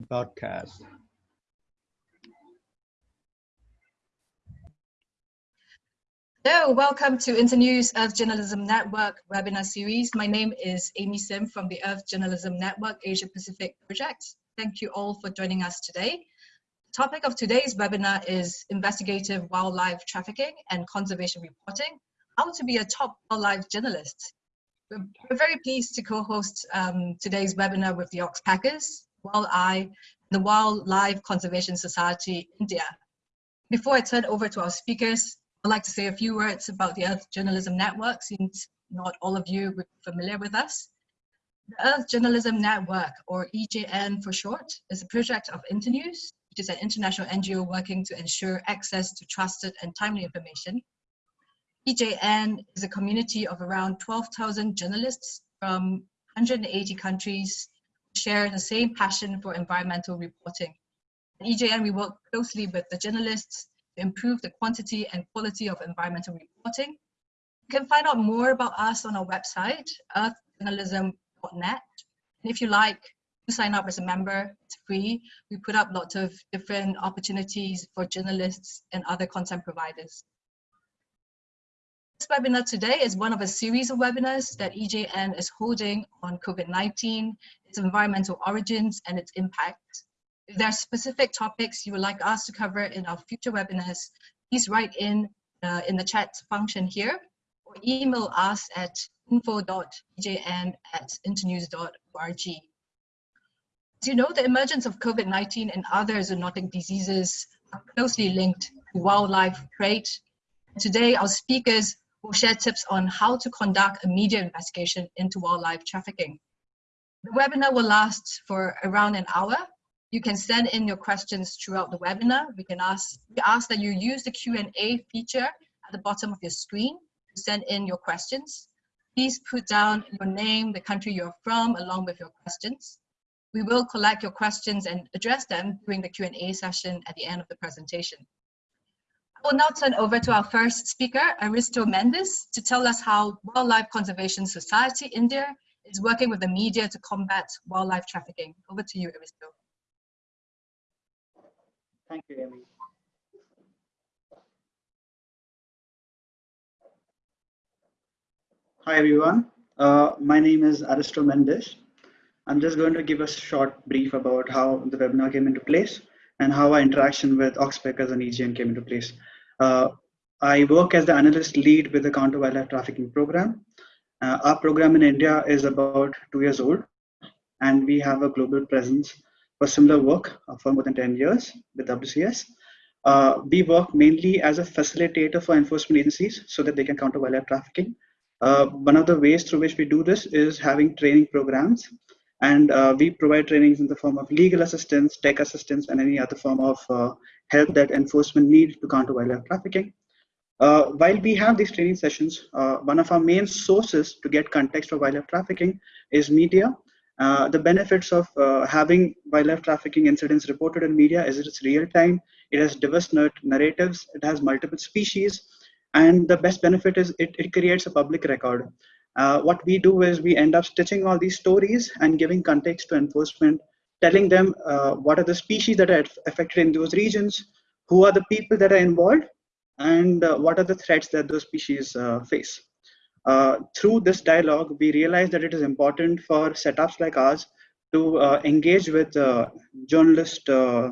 broadcast. Hello, welcome to Internews Earth Journalism Network webinar series. My name is Amy Sim from the Earth Journalism Network Asia Pacific Project. Thank you all for joining us today. The topic of today's webinar is investigative wildlife trafficking and conservation reporting, how to be a top wildlife journalist. We're very pleased to co-host um, today's webinar with the Oxpeckers, Wildeye, the Wildlife Conservation Society India. Before I turn over to our speakers, I'd like to say a few words about the Earth Journalism Network, since not all of you are familiar with us. The Earth Journalism Network, or EJN for short, is a project of Internews, which is an international NGO working to ensure access to trusted and timely information. EJN is a community of around 12,000 journalists from 180 countries share the same passion for environmental reporting. At EJN, we work closely with the journalists to improve the quantity and quality of environmental reporting. You can find out more about us on our website, earthjournalism.net. And if you like, to sign up as a member, it's free. We put up lots of different opportunities for journalists and other content providers. This webinar today is one of a series of webinars that EJN is holding on COVID-19, its environmental origins and its impact. If there are specific topics you would like us to cover in our future webinars, please write in uh, in the chat function here or email us at info.ejn at internews.org. As you know, the emergence of COVID-19 and other zoonotic diseases are closely linked to wildlife trade. Today, our speakers will share tips on how to conduct a media investigation into wildlife trafficking. The webinar will last for around an hour you can send in your questions throughout the webinar. We can ask, we ask that you use the Q&A feature at the bottom of your screen to send in your questions. Please put down your name, the country you're from, along with your questions. We will collect your questions and address them during the Q&A session at the end of the presentation. I will now turn over to our first speaker, Aristo Mendes, to tell us how Wildlife Conservation Society India is working with the media to combat wildlife trafficking. Over to you, Aristo. Thank you, Amy. Hi, everyone. Uh, my name is Aristo Mendes. I'm just going to give a short brief about how the webinar came into place and how our interaction with Oxpeckers and EJN came into place. Uh, I work as the analyst lead with the Counter Wildlife Trafficking Program. Uh, our program in India is about two years old, and we have a global presence for similar work uh, for more than 10 years with WCS. Uh, we work mainly as a facilitator for enforcement agencies so that they can counter wildlife trafficking. Uh, one of the ways through which we do this is having training programs and uh, we provide trainings in the form of legal assistance, tech assistance, and any other form of uh, help that enforcement need to counter wildlife trafficking. Uh, while we have these training sessions, one of our main sources to get context of wildlife trafficking is media uh, the benefits of uh, having wildlife trafficking incidents reported in media is it's real time, it has diverse narratives, it has multiple species, and the best benefit is it, it creates a public record. Uh, what we do is we end up stitching all these stories and giving context to enforcement, telling them uh, what are the species that are affected in those regions, who are the people that are involved, and uh, what are the threats that those species face. Uh, through this dialogue, we realized that it is important for setups like ours to uh, engage with uh, journalist, uh,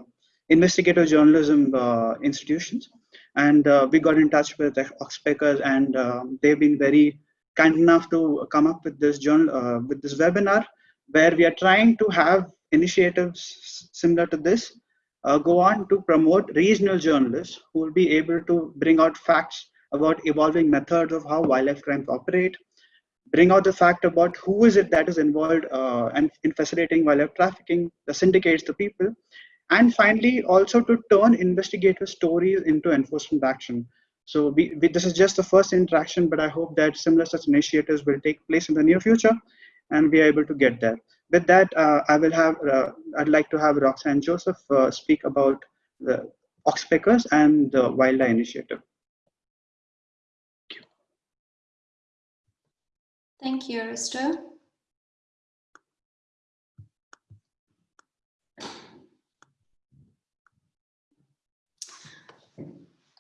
investigative journalism uh, institutions. And we got in touch with Oxpeckers and they've been very kind enough to come up with this journal, with this webinar where we are trying to have initiatives similar to this uh, go on to promote regional journalists who will be able to bring out facts about evolving methods of how wildlife crimes operate, bring out the fact about who is it that is involved uh, and in facilitating wildlife trafficking, the syndicates, the people, and finally also to turn investigative stories into enforcement action. So we, we, this is just the first interaction, but I hope that similar such initiatives will take place in the near future and we are able to get there. With that, uh, I will have, uh, I'd like to have Roxanne Joseph uh, speak about the Oxpeckers and the Wildlife Initiative. Thank you, Aristo.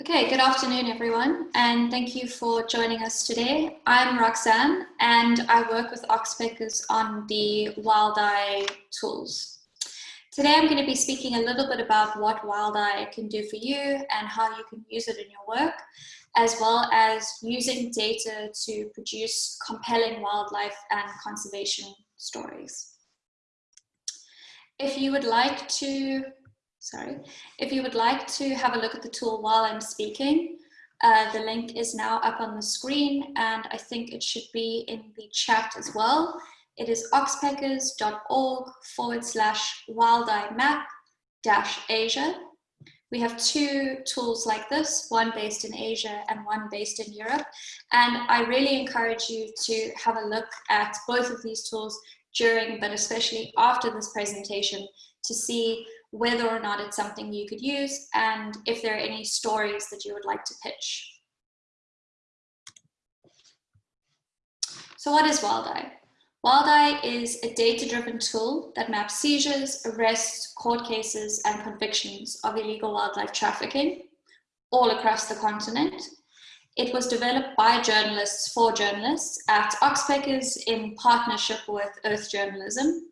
Okay, good afternoon everyone and thank you for joining us today. I'm Roxanne and I work with Oxpeckers on the WildEye tools. Today I'm going to be speaking a little bit about what WildEye can do for you and how you can use it in your work, as well as using data to produce compelling wildlife and conservation stories. If you would like to sorry. If you would like to have a look at the tool while I'm speaking, uh, the link is now up on the screen and I think it should be in the chat as well. It is oxpeckers.org forward slash wildeye map dash Asia. We have two tools like this, one based in Asia and one based in Europe. And I really encourage you to have a look at both of these tools during, but especially after this presentation to see whether or not it's something you could use, and if there are any stories that you would like to pitch. So what is WildEye? WildEye is a data-driven tool that maps seizures, arrests, court cases, and convictions of illegal wildlife trafficking all across the continent. It was developed by journalists for journalists at Oxpeckers in partnership with Earth Journalism.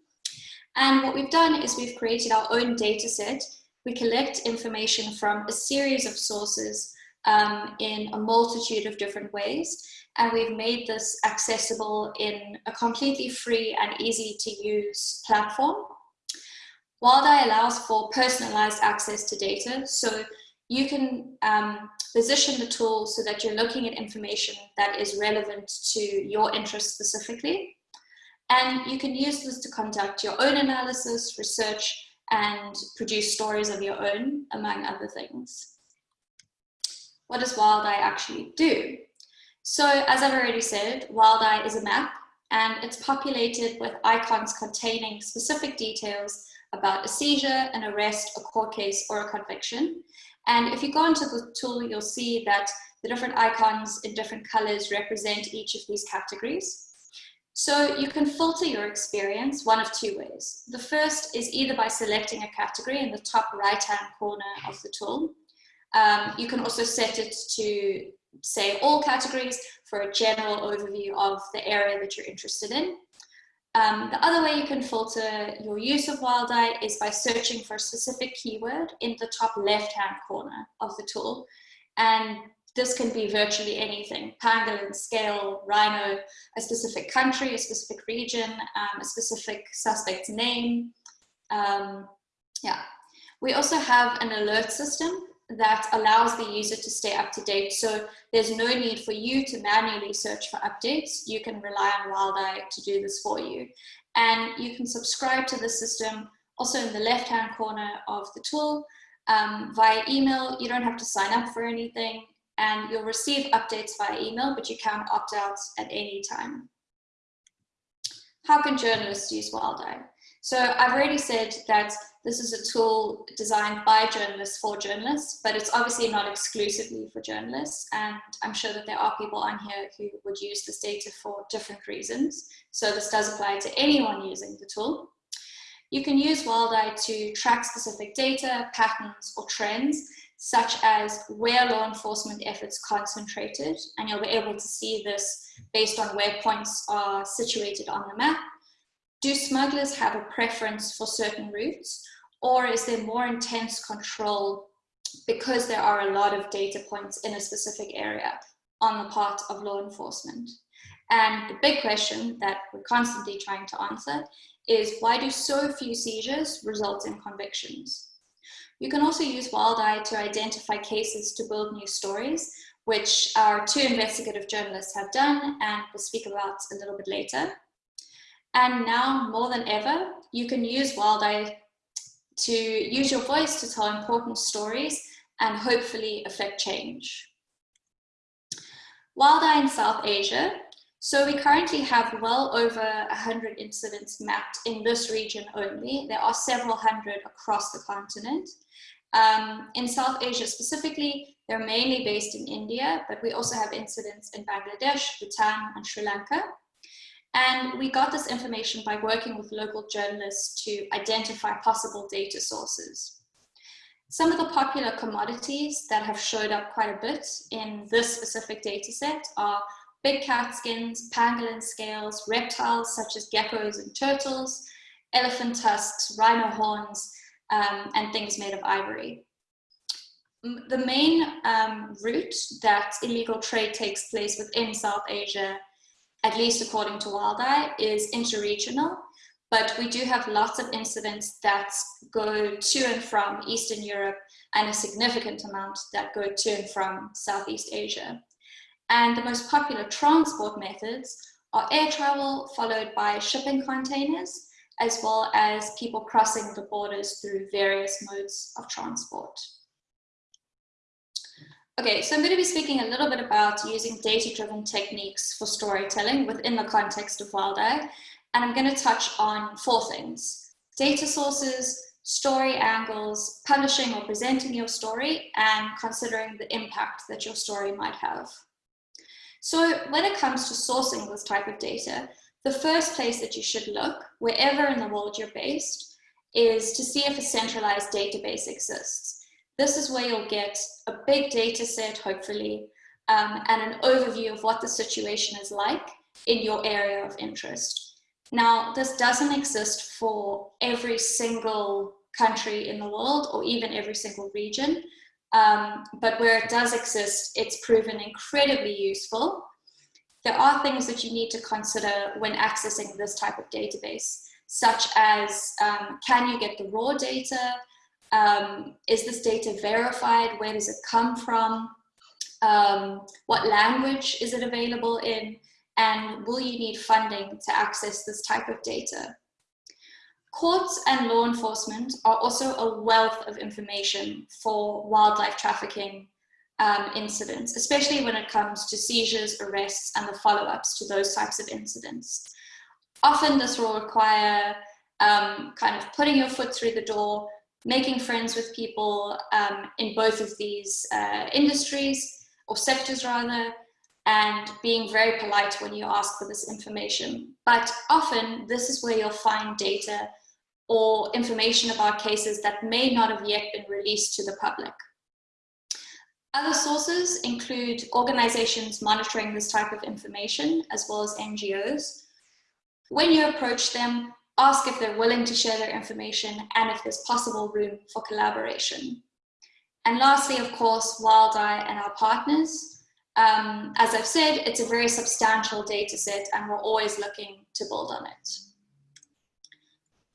And what we've done is we've created our own data set. We collect information from a series of sources um, in a multitude of different ways. And we've made this accessible in a completely free and easy to use platform. WildEye allows for personalized access to data. So you can um, position the tool so that you're looking at information that is relevant to your interest specifically. And you can use this to conduct your own analysis, research, and produce stories of your own, among other things. What does WildEye actually do? So as I've already said, WildEye is a map and it's populated with icons containing specific details about a seizure, an arrest, a court case, or a conviction. And if you go into the tool, you'll see that the different icons in different colors represent each of these categories. So you can filter your experience one of two ways. The first is either by selecting a category in the top right-hand corner of the tool. Um, you can also set it to say all categories for a general overview of the area that you're interested in. Um, the other way you can filter your use of WildEye is by searching for a specific keyword in the top left-hand corner of the tool. And this can be virtually anything, pangolin, scale, rhino, a specific country, a specific region, um, a specific suspect's name. Um, yeah. We also have an alert system that allows the user to stay up to date. So there's no need for you to manually search for updates. You can rely on WildEye to do this for you. And you can subscribe to the system also in the left-hand corner of the tool um, via email. You don't have to sign up for anything and you'll receive updates via email, but you can opt out at any time. How can journalists use WildEye? So I've already said that this is a tool designed by journalists for journalists, but it's obviously not exclusively for journalists. And I'm sure that there are people on here who would use this data for different reasons. So this does apply to anyone using the tool. You can use WildEye to track specific data, patterns, or trends such as where law enforcement efforts concentrated, and you'll be able to see this based on where points are situated on the map. Do smugglers have a preference for certain routes, or is there more intense control because there are a lot of data points in a specific area on the part of law enforcement? And the big question that we're constantly trying to answer is why do so few seizures result in convictions? You can also use WildEye to identify cases to build new stories, which our two investigative journalists have done and we'll speak about a little bit later. And now, more than ever, you can use WildEye to use your voice to tell important stories and hopefully affect change. WildEye in South Asia. So we currently have well over 100 incidents mapped in this region only. There are several hundred across the continent. Um, in South Asia specifically, they're mainly based in India, but we also have incidents in Bangladesh, Bhutan, and Sri Lanka. And we got this information by working with local journalists to identify possible data sources. Some of the popular commodities that have showed up quite a bit in this specific data set are big cat skins, pangolin scales, reptiles such as geckos and turtles, elephant tusks, rhino horns, um, and things made of ivory. The main um, route that illegal trade takes place within South Asia, at least according to WildEye, is interregional, but we do have lots of incidents that go to and from Eastern Europe and a significant amount that go to and from Southeast Asia. And the most popular transport methods are air travel, followed by shipping containers, as well as people crossing the borders through various modes of transport. Okay, so I'm going to be speaking a little bit about using data-driven techniques for storytelling within the context of WildEye, and I'm going to touch on four things. Data sources, story angles, publishing or presenting your story, and considering the impact that your story might have. So when it comes to sourcing this type of data, the first place that you should look, wherever in the world you're based, is to see if a centralized database exists. This is where you'll get a big data set, hopefully, um, and an overview of what the situation is like in your area of interest. Now, this doesn't exist for every single country in the world or even every single region, um, but where it does exist, it's proven incredibly useful. There are things that you need to consider when accessing this type of database, such as um, can you get the raw data? Um, is this data verified? Where does it come from? Um, what language is it available in? And will you need funding to access this type of data? Courts and law enforcement are also a wealth of information for wildlife trafficking um, incidents, especially when it comes to seizures, arrests, and the follow-ups to those types of incidents. Often this will require um, kind of putting your foot through the door, making friends with people um, in both of these uh, industries or sectors rather, and being very polite when you ask for this information. But often this is where you'll find data or information about cases that may not have yet been released to the public. Other sources include organizations monitoring this type of information, as well as NGOs. When you approach them, ask if they're willing to share their information and if there's possible room for collaboration. And lastly, of course, WildEye and our partners. Um, as I've said, it's a very substantial data set and we're always looking to build on it.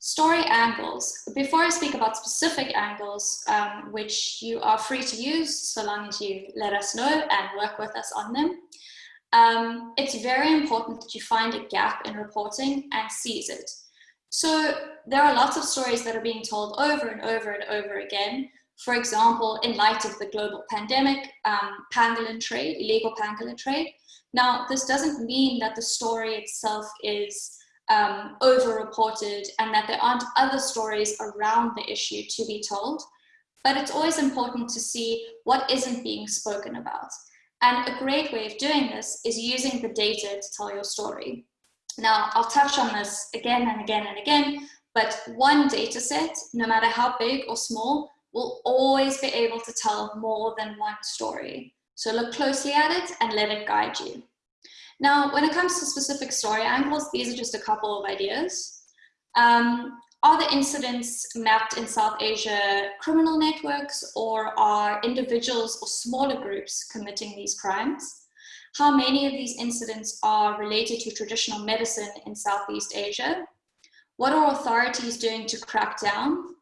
Story angles. Before I speak about specific angles, um, which you are free to use so long as you let us know and work with us on them, um, it's very important that you find a gap in reporting and seize it. So there are lots of stories that are being told over and over and over again. For example, in light of the global pandemic, um, pangolin trade, illegal pangolin trade. Now, this doesn't mean that the story itself is um, over-reported and that there aren't other stories around the issue to be told, but it's always important to see what isn't being spoken about. And a great way of doing this is using the data to tell your story. Now, I'll touch on this again and again and again, but one data set, no matter how big or small, will always be able to tell more than one story. So look closely at it and let it guide you. Now, when it comes to specific story angles, these are just a couple of ideas. Um, are the incidents mapped in South Asia criminal networks or are individuals or smaller groups committing these crimes? how many of these incidents are related to traditional medicine in Southeast Asia? What are authorities doing to crack down?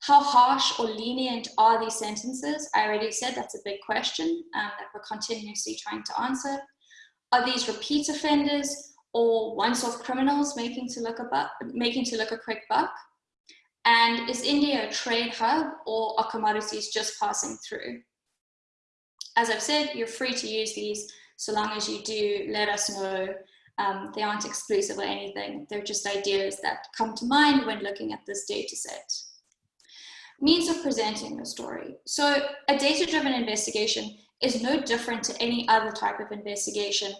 How harsh or lenient are these sentences? I already said that's a big question um, that we're continuously trying to answer. Are these repeat offenders or once-off criminals making to look a buck, making to look a quick buck? And is India a trade hub or are commodities just passing through? As I've said, you're free to use these so long as you do let us know um, they aren't exclusive or anything. They're just ideas that come to mind when looking at this data set. Means of presenting the story. So a data-driven investigation is no different to any other type of investigation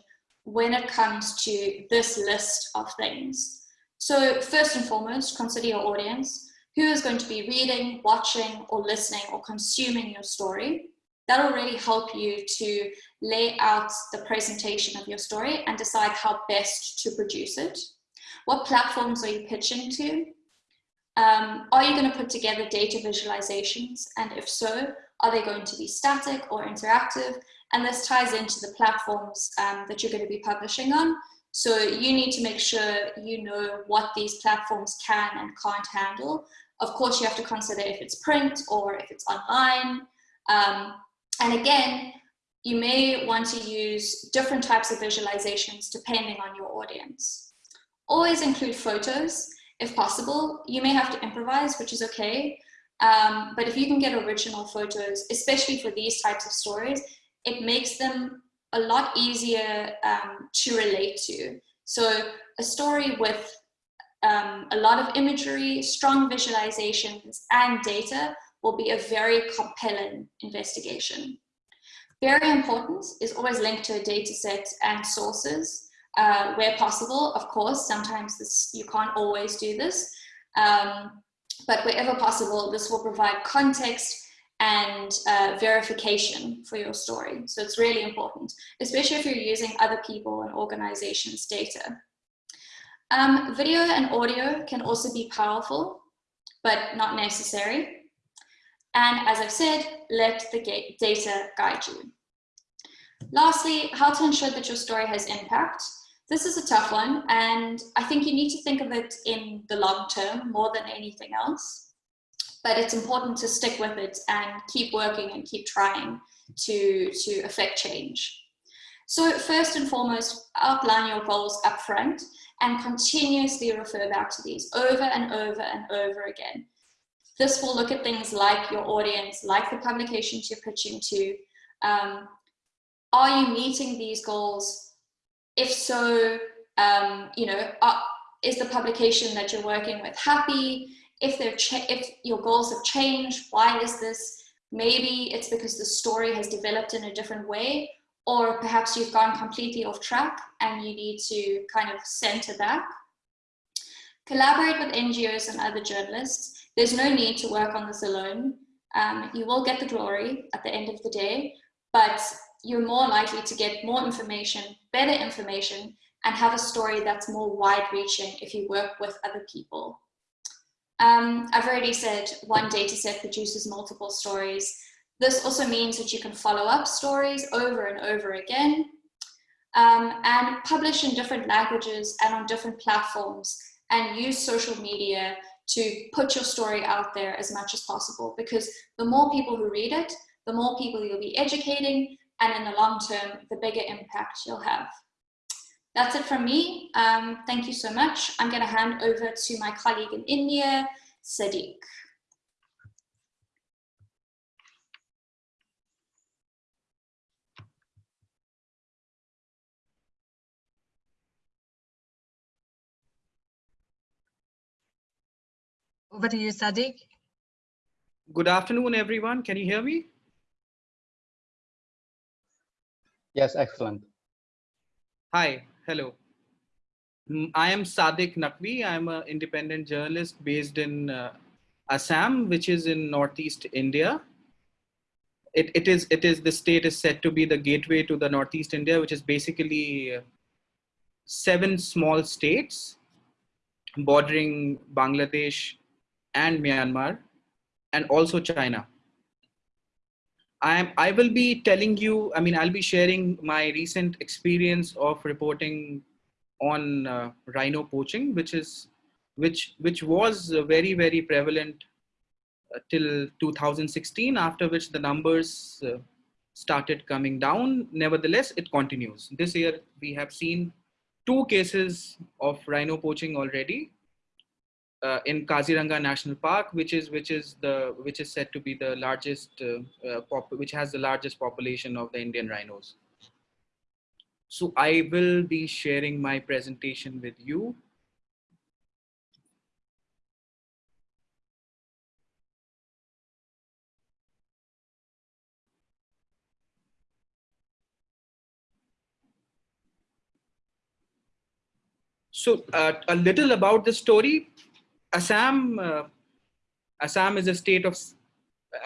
when it comes to this list of things. So first and foremost, consider your audience. who is going to be reading, watching, or listening, or consuming your story. That'll really help you to lay out the presentation of your story and decide how best to produce it. What platforms are you pitching to? Um, are you going to put together data visualizations? And if so, are they going to be static or interactive? And this ties into the platforms um, that you're going to be publishing on. So you need to make sure you know what these platforms can and can't handle. Of course, you have to consider if it's print or if it's online. Um, and again, you may want to use different types of visualizations depending on your audience. Always include photos if possible. You may have to improvise, which is okay. Um, but if you can get original photos, especially for these types of stories, it makes them a lot easier um, to relate to. So a story with um, a lot of imagery, strong visualizations, and data will be a very compelling investigation. Very important is always linked to a data set and sources uh, where possible. Of course, sometimes this, you can't always do this, um, but wherever possible, this will provide context and uh, verification for your story. So it's really important, especially if you're using other people and organizations' data. Um, video and audio can also be powerful, but not necessary. And as I've said, let the data guide you. Lastly, how to ensure that your story has impact. This is a tough one, and I think you need to think of it in the long term more than anything else but it's important to stick with it and keep working and keep trying to, to affect change. So first and foremost, outline your goals up front and continuously refer back to these over and over and over again. This will look at things like your audience, like the publications you're pitching to. Um, are you meeting these goals? If so, um, you know, are, is the publication that you're working with happy? if they're if your goals have changed, why is this? Maybe it's because the story has developed in a different way, or perhaps you've gone completely off track and you need to kind of center back. Collaborate with NGOs and other journalists. There's no need to work on this alone. Um, you will get the glory at the end of the day, but you're more likely to get more information, better information, and have a story that's more wide reaching if you work with other people. Um, I've already said one data set produces multiple stories. This also means that you can follow up stories over and over again um, and publish in different languages and on different platforms and use social media to put your story out there as much as possible because the more people who read it, the more people you'll be educating and in the long term, the bigger impact you'll have. That's it from me. Um, thank you so much. I'm going to hand over to my colleague in India, Sadiq. Over to you, Sadiq. Good afternoon, everyone. Can you hear me? Yes, excellent. Hi, hello. Mm, I am Sadiq Naqvi. I'm an independent journalist based in uh, Assam, which is in Northeast India. It, it is it is the state is said to be the gateway to the Northeast India, which is basically uh, seven small states bordering Bangladesh and Myanmar, and also China. I'm, I will be telling you, I mean, I'll be sharing my recent experience of reporting on uh, rhino poaching, which is, which, which was very, very prevalent uh, till 2016, after which the numbers uh, started coming down. Nevertheless, it continues. This year, we have seen two cases of rhino poaching already uh, in Kaziranga National Park, which is which is the which is said to be the largest, uh, uh, which has the largest population of the Indian rhinos. So I will be sharing my presentation with you. So uh, a little about the story. Assam uh, Assam is a state of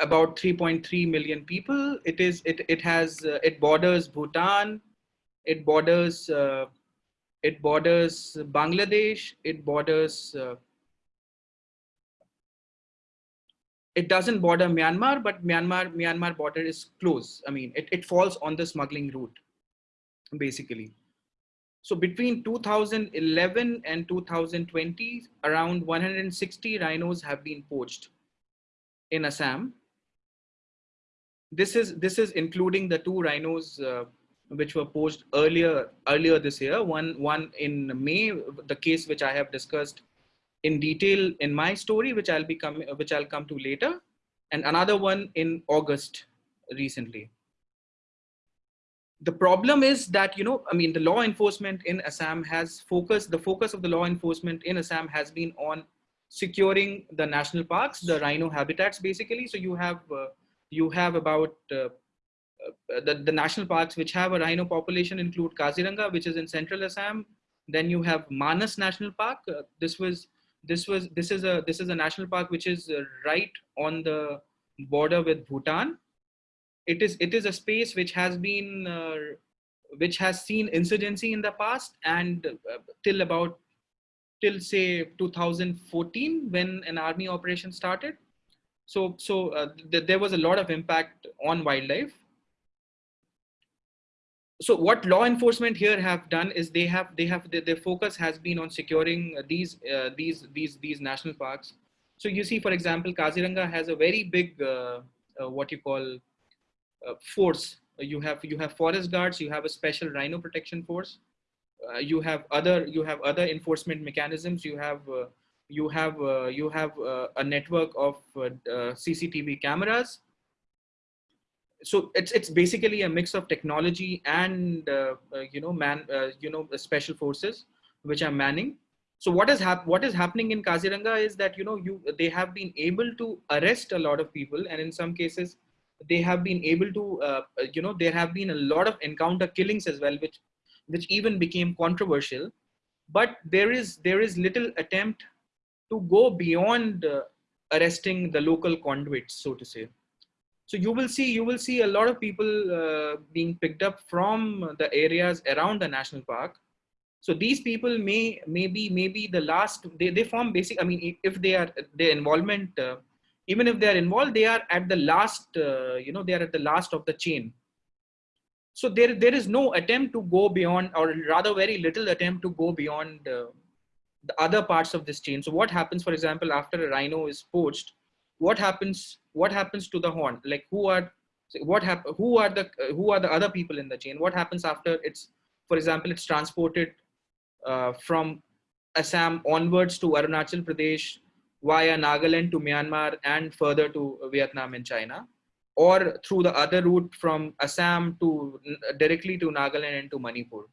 about 3.3 million people. It is it it has uh, it borders Bhutan, it borders uh, it borders Bangladesh, it borders uh, it doesn't border Myanmar, but Myanmar Myanmar border is close. I mean, it, it falls on the smuggling route, basically. So between 2011 and 2020, around 160 rhinos have been poached in Assam. This is this is including the two rhinos uh, which were poached earlier earlier this year. One one in May, the case which I have discussed in detail in my story, which I'll be coming which I'll come to later, and another one in August recently. The problem is that you know I mean the law enforcement in Assam has focused the focus of the law enforcement in Assam has been on securing the national parks, the rhino habitats, basically. So you have uh, you have about uh, uh, the, the national parks which have a rhino population include Kaziranga, which is in central Assam. Then you have Manas National Park. Uh, this was this was this is a this is a national park which is uh, right on the border with Bhutan. It is it is a space which has been uh, which has seen insurgency in the past and till about till say 2014 when an army operation started. So, so uh, th there was a lot of impact on wildlife. So what law enforcement here have done is they have they have their, their focus has been on securing these uh, these these these national parks. So you see, for example, Kaziranga has a very big uh, uh what you call uh, force. You have you have forest guards. You have a special rhino protection force uh, you have other you have other enforcement mechanisms you have uh, you have uh, you have uh, a network of uh, uh, cctv cameras so it's it's basically a mix of technology and you know man you know special forces which are manning so what is hap- what is happening in kaziranga is that you know you they have been able to arrest a lot of people and in some cases they have been able to you know there have been a lot of encounter killings as well which which even became controversial. But there is there is little attempt to go beyond uh, arresting the local conduits, so to say. So you will see you will see a lot of people uh, being picked up from the areas around the national park. So these people may maybe maybe the last they, they form basic. I mean, if they are their involvement, uh, even if they are involved, they are at the last. Uh, you know, they are at the last of the chain. So there there is no attempt to go beyond or rather very little attempt to go beyond uh, the other parts of this chain. So what happens for example after a rhino is poached what happens what happens to the horn? Like who are what hap- who are the uh, who are the other people in the chain? What happens after it's for example it's transported uh, from assam onwards to arunachal pradesh via nagaland to myanmar and further to vietnam and china or through the other route from Assam to directly to Nagaland and to Manipur.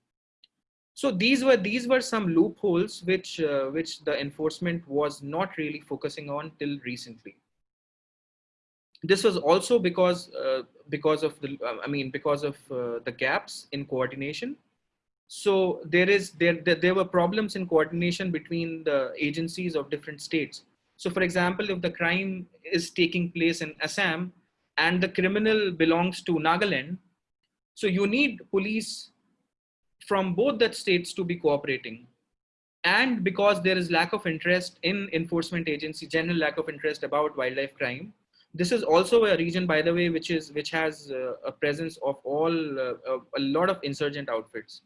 So these were these were some loopholes which uh, which the enforcement was not really focusing on till recently. This was also because uh, because of the I mean because of uh, the gaps in coordination. So there is there, there there were problems in coordination between the agencies of different states. So for example, if the crime is taking place in Assam, and the criminal belongs to Nagaland. So you need police from both that states to be cooperating. And because there is lack of interest in enforcement agency, general lack of interest about wildlife crime, this is also a region, by the way, which is which has uh, a presence of all uh, a lot of insurgent outfits.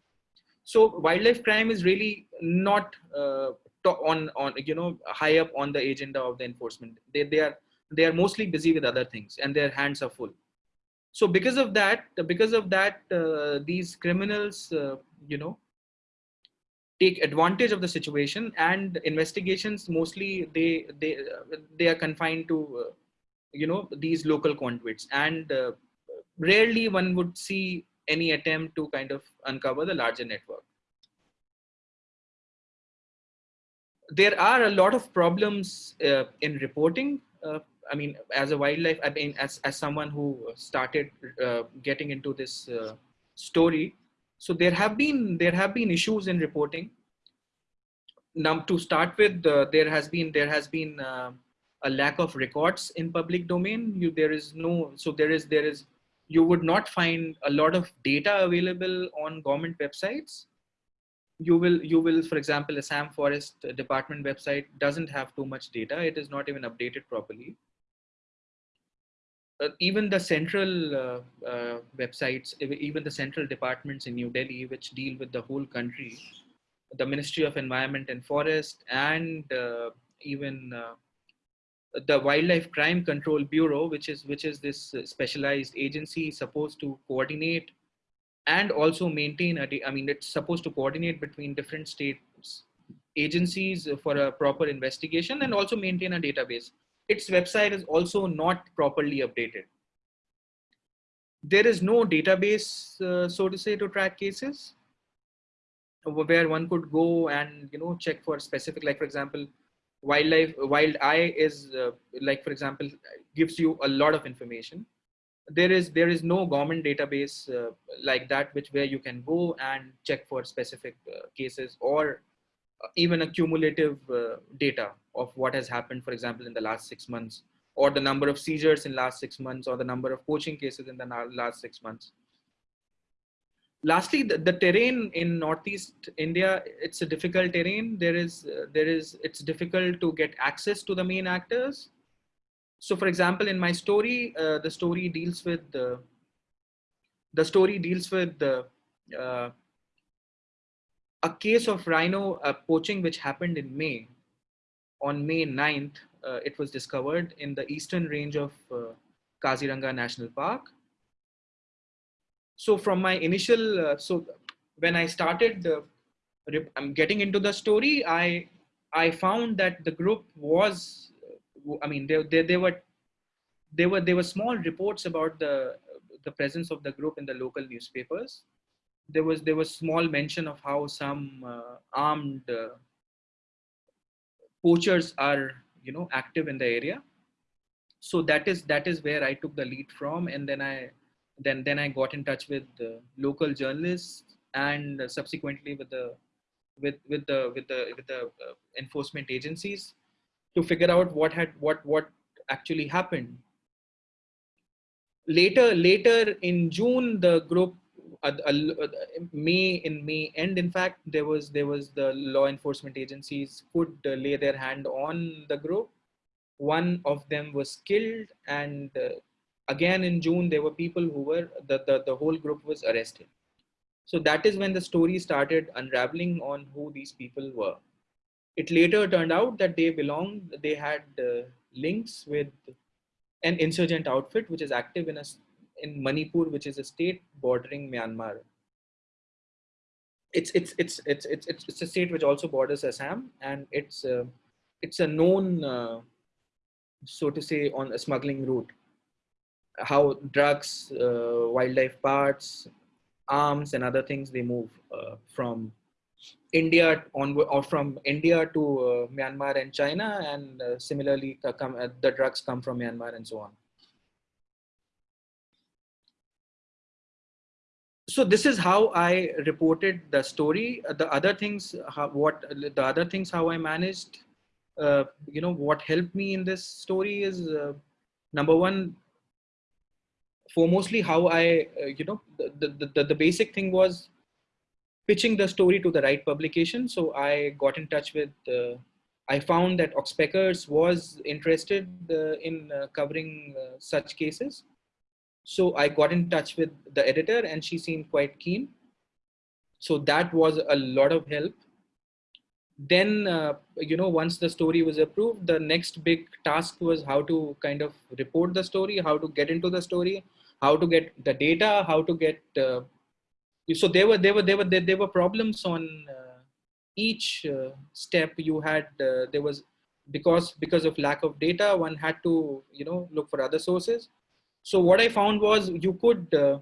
So wildlife crime is really not uh, on on you know high up on the agenda of the enforcement. They they are they are mostly busy with other things and their hands are full. So because of that because of that uh, these criminals uh, you know take advantage of the situation and investigations mostly they they they are confined to uh, you know these local conduits. And uh, rarely one would see any attempt to kind of uncover the larger network there are a lot of problems uh, in reporting uh, I mean, as a wildlife, I mean, as, as someone who started uh, getting into this uh, story, so there have been there have been issues in reporting. Now, to start with, uh, there has been there has been uh, a lack of records in public domain. You, there is no, so there is, there is, you would not find a lot of data available on government websites. You will, you will, for example, the Assam Forest Department website doesn't have too much data. It is not even updated properly. Uh, even the central uh, uh, websites, even the central departments in New Delhi, which deal with the whole country, the Ministry of Environment and Forest, and uh, even uh, the Wildlife Crime Control Bureau, which is which is this specialized agency supposed to coordinate and also maintain a. I mean, it's supposed to coordinate between different states agencies for a proper investigation and also maintain a database. Its website is also not properly updated. There is no database, uh, so to say, to track cases where one could go and you know check for specific, like for example, wildlife WildEye is uh, like for example gives you a lot of information there is there is no government database uh, like that which where you can go and check for specific uh, cases or even a cumulative uh, data of what has happened for example in the last six months or the number of seizures in last six months or the number of poaching cases in the last six months. Lastly the, the, terrain in northeast india it's a difficult terrain. There is uh, there is it's difficult to get access to the main actors so for example in my story uh, the story deals with the the story deals with the uh, a case of rhino uh, poaching which happened in may. On may 9th uh, it was discovered in the eastern range of uh, kaziranga national park. So from my initial uh, so when i started the i'm getting into the story i i found that the group was uh, i mean there there, there were there were there were small reports about the the presence of the group in the local newspapers. There was there was small mention of how some uh, armed uh, poachers are you know active in the area. So that is that is where i took the lead from and then i then then I got in touch with the local journalists and subsequently with the with with the with the with the uh, enforcement agencies to figure out what had what what actually happened. Later later in June, the group uh, uh, May in May end in fact there was there was the law enforcement agencies could uh, lay their hand on the group. One of them was killed and uh, again in June, there were people who were, the, the, the whole group was arrested. So that is when the story started unraveling on who these people were. It later turned out that they belonged, they had uh, links with an insurgent outfit which is active in, a, in Manipur, which is a state bordering Myanmar. It's, it's, it's, it's, it's, it's, it's a state which also borders Assam and it's, uh, it's a known, uh, so to say, on a smuggling route how drugs, uh, wildlife parts, arms and other things, they move uh, from India on or from India to uh, Myanmar and China. And uh, similarly, come, uh, the drugs come from Myanmar and so on. so this is how I reported the story. The other things, how, what the other things, how I managed, uh, you know, what helped me in this story is uh, number one, foremostly how I, uh, you know, the, the, the, the, basic thing was pitching the story to the right publication. So I got in touch with, uh, I found that Oxpeckers was interested uh, in uh, covering uh, such cases. So I got in touch with the editor and she seemed quite keen. So that was a lot of help. Then, uh, you know, once the story was approved, the next big task was how to kind of report the story, how to get into the story, how to get the data, how to get. So there were there were there were there, there were problems on uh, each uh, step. You had uh, there was because because of lack of data, one had to you know look for other sources. So what I found was you could uh,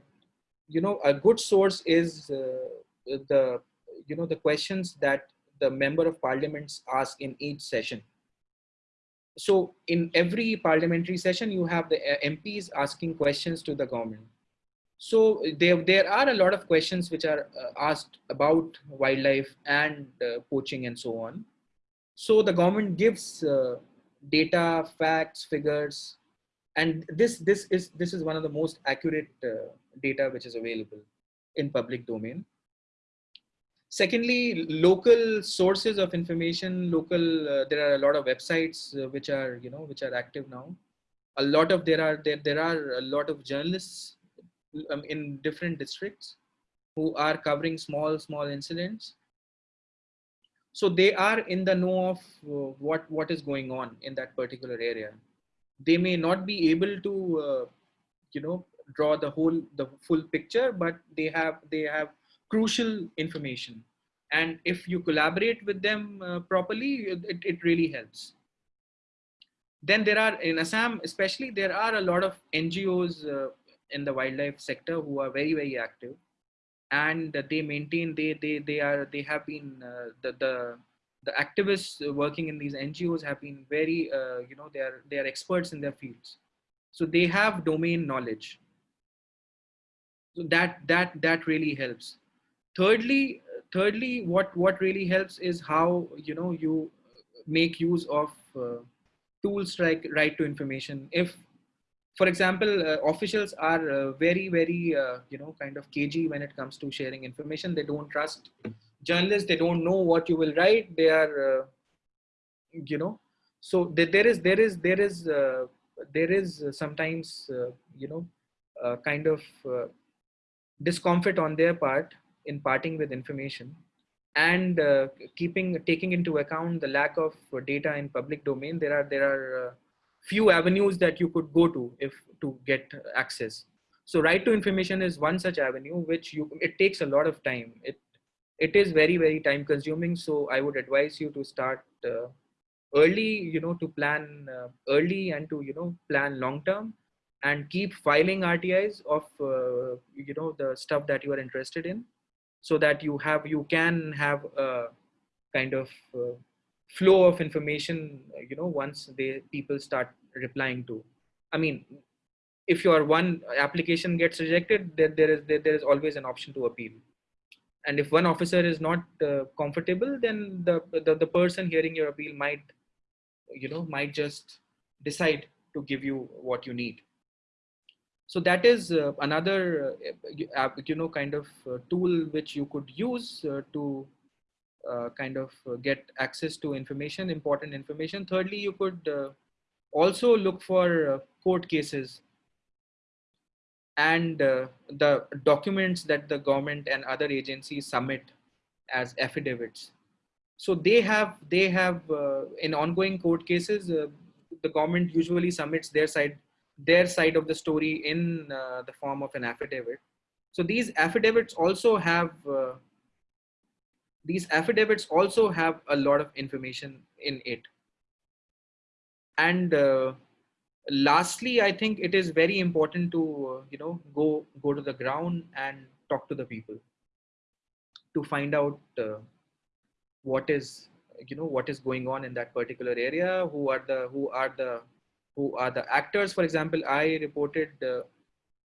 you know a good source is uh, the you know the questions that the member of parliaments ask in each session so in every parliamentary session, you have the MPs asking questions to the government. So there, there are a lot of questions which are uh, asked about wildlife and uh, poaching and so on. So the government gives uh, data, facts, figures, and this this is this is one of the most accurate uh, data which is available in public domain. Secondly, local sources of information, local, uh, there are a lot of websites uh, which are, you know, which are active now. A lot of, there are, there, there are a lot of journalists um, in different districts who are covering small, small incidents. So they are in the know of uh, what, what is going on in that particular area. They may not be able to, uh, you know, draw the whole, the full picture, but they have, they have crucial information. And if you collaborate with them uh, properly, it, it really helps. Then there are, in Assam especially, there are a lot of NGOs uh, in the wildlife sector who are very, very active. And they maintain, they, they, they are, they have been, uh, the, the, the activists working in these NGOs have been very, uh, you know, they are, they are experts in their fields. So they have domain knowledge. So that, that, that really helps thirdly thirdly what what really helps is how you know you make use of uh, tools like right to information if for example uh, officials are uh, very very uh, you know kind of cagey when it comes to sharing information. They don't trust journalists. They don't know what you will write. They are uh, you know so there is there is there is uh, there is sometimes you know kind of discomfort on their part in parting with information and uh, keeping taking into account the lack of data in public domain. There are there are uh, few avenues that you could go to if to get access. So right to information is one such avenue which you it takes a lot of time. It it is very very time consuming. So i would advise you to start uh, early you know to plan uh, early and to you know plan long term and keep filing rtis of uh, you know the stuff that you are interested in so that you have you can have a kind of uh, flow of information you know once they people start replying to. I mean if your one application gets rejected then there is there, there is always an option to appeal. And if one officer is not uh, comfortable then the, the the person hearing your appeal might you know might just decide to give you what you need. So that is uh, another uh, you know kind of uh, tool which you could use uh, to uh, kind of uh, get access to information important information thirdly you could also look for court cases and the documents that the government and other agencies submit as affidavits so they have they have in ongoing court cases the government usually submits their side their side of the story in uh, the form of an affidavit. So these affidavits also have uh, these affidavits also have a lot of information in it. And uh, lastly, I think it is very important to uh, you know go go to the ground and talk to the people to find out uh, what is you know what is going on in that particular area who are the who are the who are the actors. For example, I reported uh,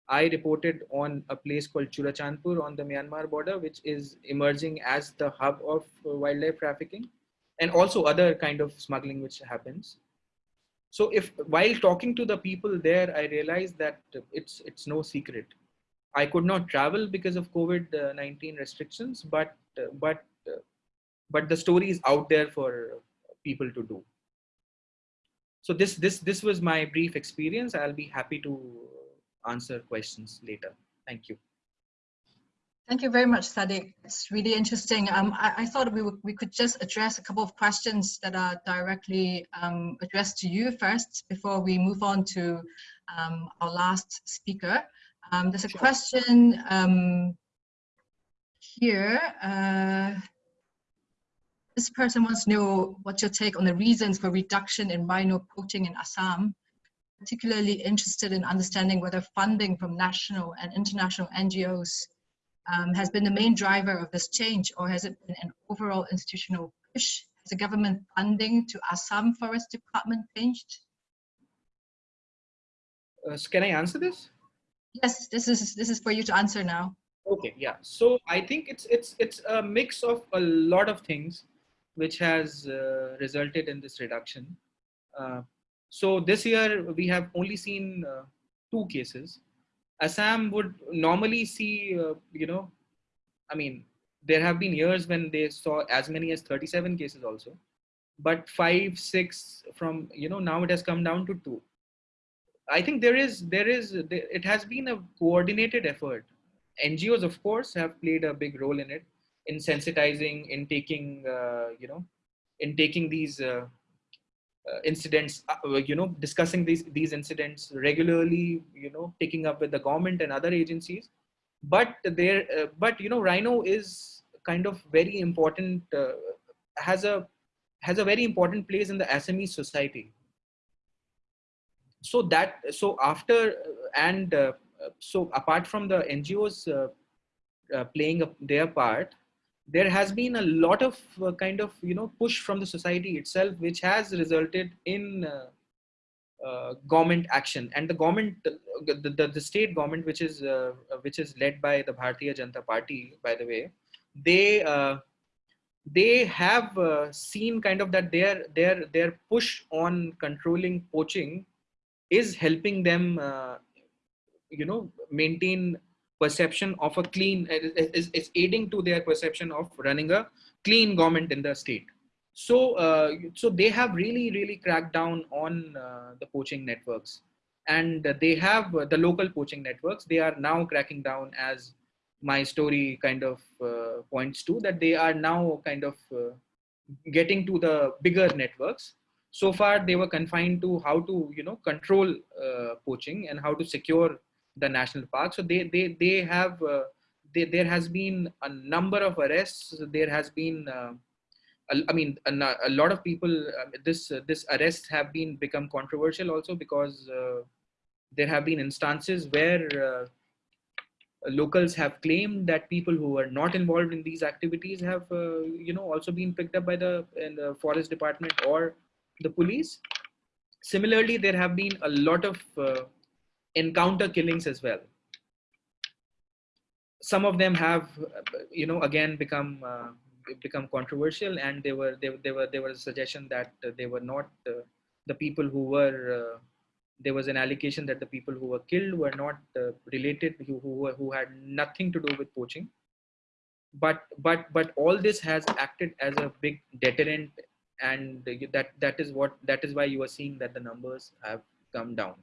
I reported on a place called Churachandpur on the Myanmar border, which is emerging as the hub of uh, wildlife trafficking and also other kind of smuggling which happens. So if while talking to the people there, I realized that it's it's no secret. I could not travel because of COVID-19 restrictions, but uh, but uh, but the story is out there for people to do so this this this was my brief experience i'll be happy to answer questions later thank you Thank you very much, Sadiq. It's really interesting. Um, I, I, thought we, we could just address a couple of questions that are directly um, addressed to you first before we move on to um, our last speaker. Um, there's a question um, here. Uh, this person wants to know what's your take on the reasons for reduction in rhino poaching in Assam, particularly interested in understanding whether funding from national and international NGOs um, has been the main driver of this change, or has it been an overall institutional push? Has the government funding to Assam Forest Department changed? Uh, can I answer this? Yes, this is this is for you to answer now. Okay, yeah. So I think it's it's it's a mix of a lot of things which has uh, resulted in this reduction. Uh, so this year we have only seen uh, two cases. Assam would normally see, uh, you know, I mean, there have been years when they saw as many as 37 cases also, but five, six from, you know, now it has come down to two. I think there is, there is, there, it has been a coordinated effort. NGOs, of course, have played a big role in it, in sensitizing, in taking, uh, you know, in taking these uh, incidents, uh, you know, discussing these these incidents regularly, you know, taking up with the government and other agencies. But there, uh, but you know, Rhino is kind of very important. Uh, has a has a very important place in the Assamese society. So that so after and uh, so apart from the NGOs uh, playing their part, there has been a lot of uh, kind of you know push from the society itself which has resulted in uh, uh, government action. And the government the, the, the state government which is uh, which is led by the bharatiya janata party by the way they uh, they have uh, seen kind of that their their their push on controlling poaching is helping them you know maintain perception of a clean is, is aiding to their perception of running a clean government in the state. So uh, so they have really really cracked down on uh, the poaching networks. And they have uh, the local poaching networks they are now cracking down as my story kind of uh, points to that they are now kind of uh, getting to the bigger networks. So far they were confined to how to you know control uh, poaching and how to secure the national park. So they they they have uh, they, there has been a number of arrests. There has been uh, I mean a, a, lot of people uh, this this arrests have been become controversial also because uh, there have been instances where uh, locals have claimed that people who are not involved in these activities have uh, you know also been picked up by the, the forest department or the police similarly there have been a lot of encounter killings as well. Some of them have, you know, again become uh, become controversial, and they were they, they were there was a suggestion that they were not uh, the people who were. Uh, there was an allegation that the people who were killed were not uh, related, who, who who had nothing to do with poaching. But but but all this has acted as a big deterrent, and that that is what that is why you are seeing that the numbers have come down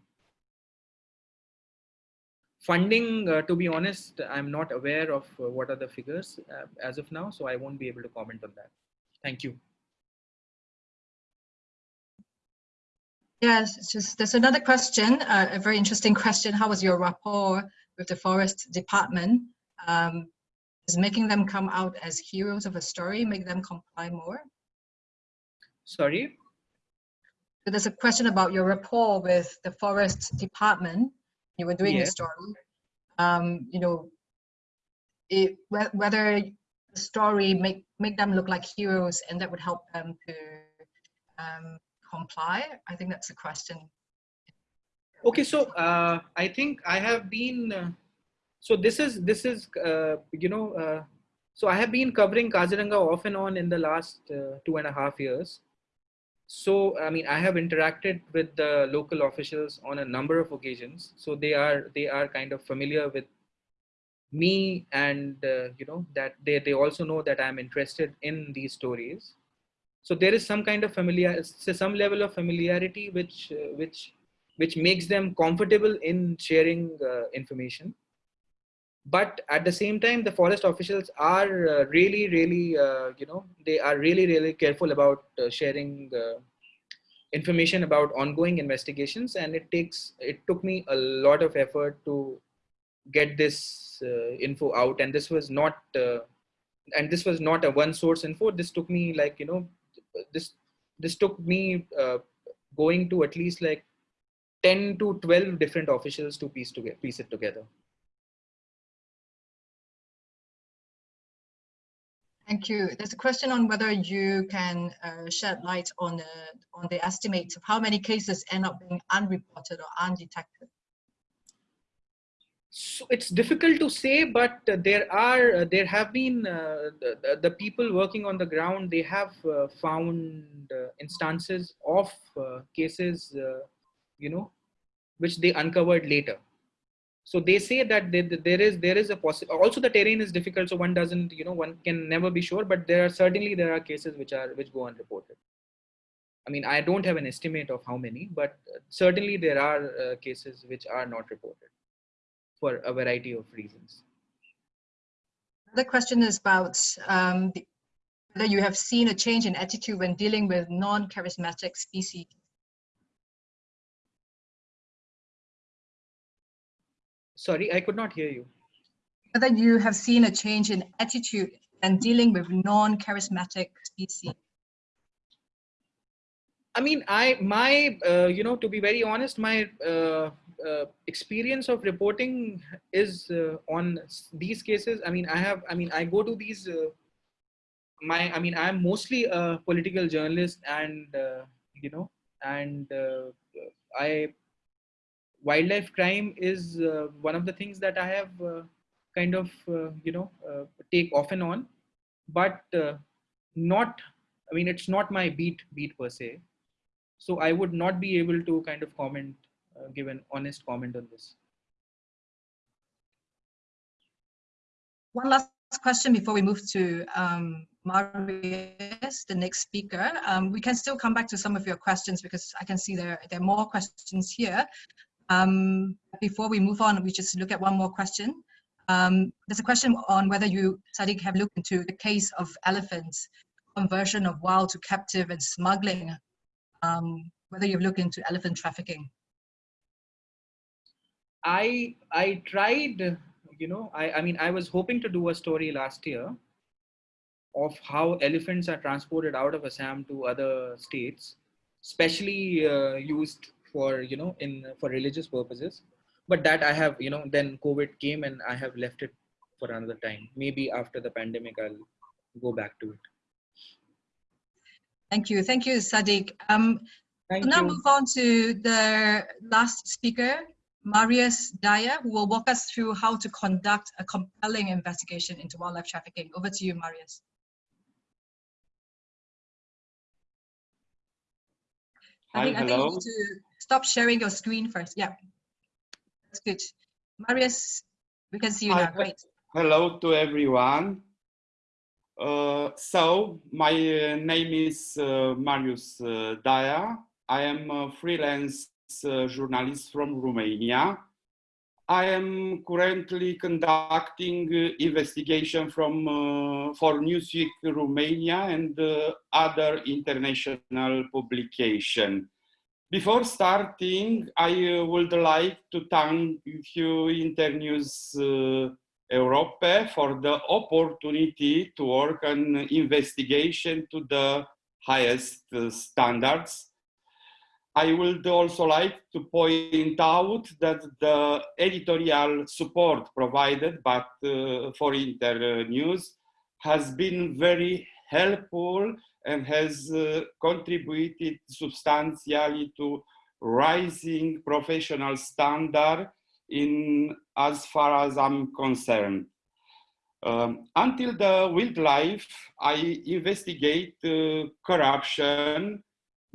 funding uh, to be honest i'm not aware of uh, what are the figures uh, as of now so i won't be able to comment on that. Thank you. Yes just there's another question uh, a very interesting question. How was your rapport with the forest department? Um, is making them come out as heroes of a story make them comply more? Sorry? So there's a question about your rapport with the forest department you were doing Yes. the story, um, you know, it, whe- whether the story make make them look like heroes and that would help them to um, comply. I think that's a question. okay so uh, i think i have been uh, so this is this is uh, you know uh, so i have been covering kaziranga off and on in the last uh, two and a half years so i mean i have interacted with the local officials on a number of occasions. So they are they are kind of familiar with me and uh, you know that they, they also know that i'm interested in these stories. So there is some kind of familiar some level of familiarity which uh, which which makes them comfortable in sharing uh, information but at the same time the forest officials are uh, really really uh, you know they are really really careful about uh, sharing uh, information about ongoing investigations. And it takes it took me a lot of effort to get this uh, info out. And this was not uh, and this was not a one source info. This took me like you know this this took me going to at least like 10 to 12 different officials to piece together piece it together Thank you. There's a question on whether you can uh, shed light on the on the estimates of how many cases end up being unreported or undetected. so it's difficult to say, but uh, there are uh, there have been uh, the, the people working on the ground. They have uh, found uh, instances of uh, cases, you know, which they uncovered later. So they say that there, is there is a possible. Also, the terrain is difficult, so one doesn't you know one can never be sure. But there are certainly there are cases which are which go unreported. I mean, I don't have an estimate of how many, but certainly there are cases which are not reported for a variety of reasons. The question is about um, whether you have seen a change in attitude when dealing with non-charismatic species. Sorry, I could not hear you. Whether you have seen a change in attitude and dealing with non-charismatic species. I mean, I my uh, you know to be very honest, my uh, uh, experience of reporting is uh, on these cases. I mean, I have, I mean, I go to these, uh, my, I mean, I'm mostly a political journalist and, uh, you know, and uh, I, wildlife crime is uh, one of the things that I have kind of, you know, take off and on, but not, I mean, it's not my beat, beat per se. So I would not be able to kind of comment uh, give an honest comment on this. One last question before we move to um, Marius, the next speaker. Um, we can still come back to some of your questions because I can see there, there are more questions here. Um, before we move on, we just look at one more question. Um, there's a question on whether you, Sadiq, have looked into the case of elephants, conversion of wild to captive and smuggling, um, whether you've looked into elephant trafficking. I I tried, you know, I, I mean, I was hoping to do a story last year of how elephants are transported out of Assam to other states, especially uh, used for, you know, in for religious purposes. But that I have, you know, then COVID came and I have left it for another time. Maybe after the pandemic, I'll go back to it. Thank you. Thank you, Sadiq. Um, Thank we'll now you. move on to the last speaker, Marius Dyer, who will walk us through how to conduct a compelling investigation into wildlife trafficking. Over to you, Marius. I Hi, think, I think you need to stop sharing your screen first. Yeah, that's good. Marius, we can see you Hi, now. Great. Hello to everyone. Uh, so, my uh, name is uh, Marius uh, Daya. I am a freelance uh, journalist from Romania. I am currently conducting uh, investigation from uh, for Newsweek Romania and uh, other international publication. Before starting, I would like to thank you Internews Europe for the opportunity to work on investigation to the highest standards I would also like to point out that the editorial support provided by, uh, for Internews has been very helpful and has uh, contributed substantially to rising professional standard in as far as I'm concerned. Um, until the wildlife, I investigate uh, corruption,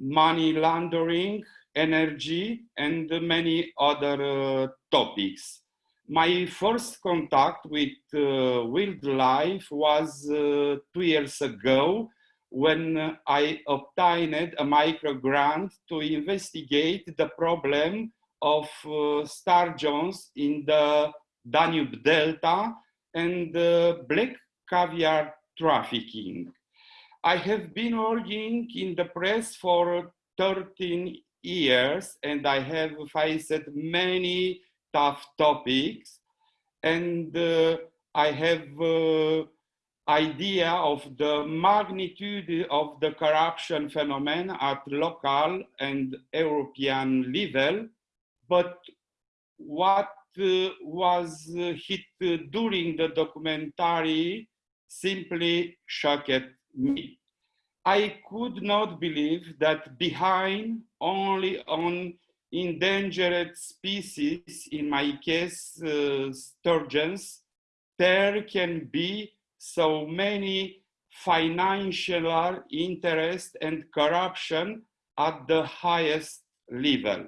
money laundering, energy, and many other uh, topics. My first contact with uh, wildlife was uh, two years ago when I obtained a micro grant to investigate the problem of uh, sturgeons in the Danube Delta and uh, black caviar trafficking. I have been working in the press for 13 years and I have faced many tough topics. And uh, I have uh, idea of the magnitude of the corruption phenomenon at local and European level, but what uh, was hit during the documentary simply shocked me. I could not believe that behind only on endangered species, in my case, uh, sturgeons, there can be so many financial interest and corruption at the highest level.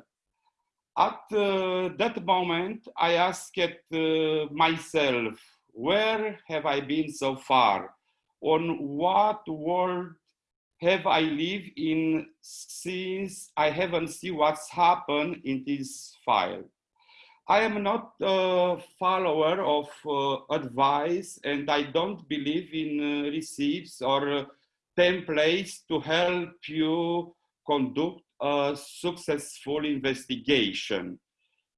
At uh, that moment, I asked uh, myself, where have I been so far? On what world have I lived in since I haven't seen what's happened in this file? I am not a follower of uh, advice and I don't believe in uh, receipts or uh, templates to help you conduct a successful investigation.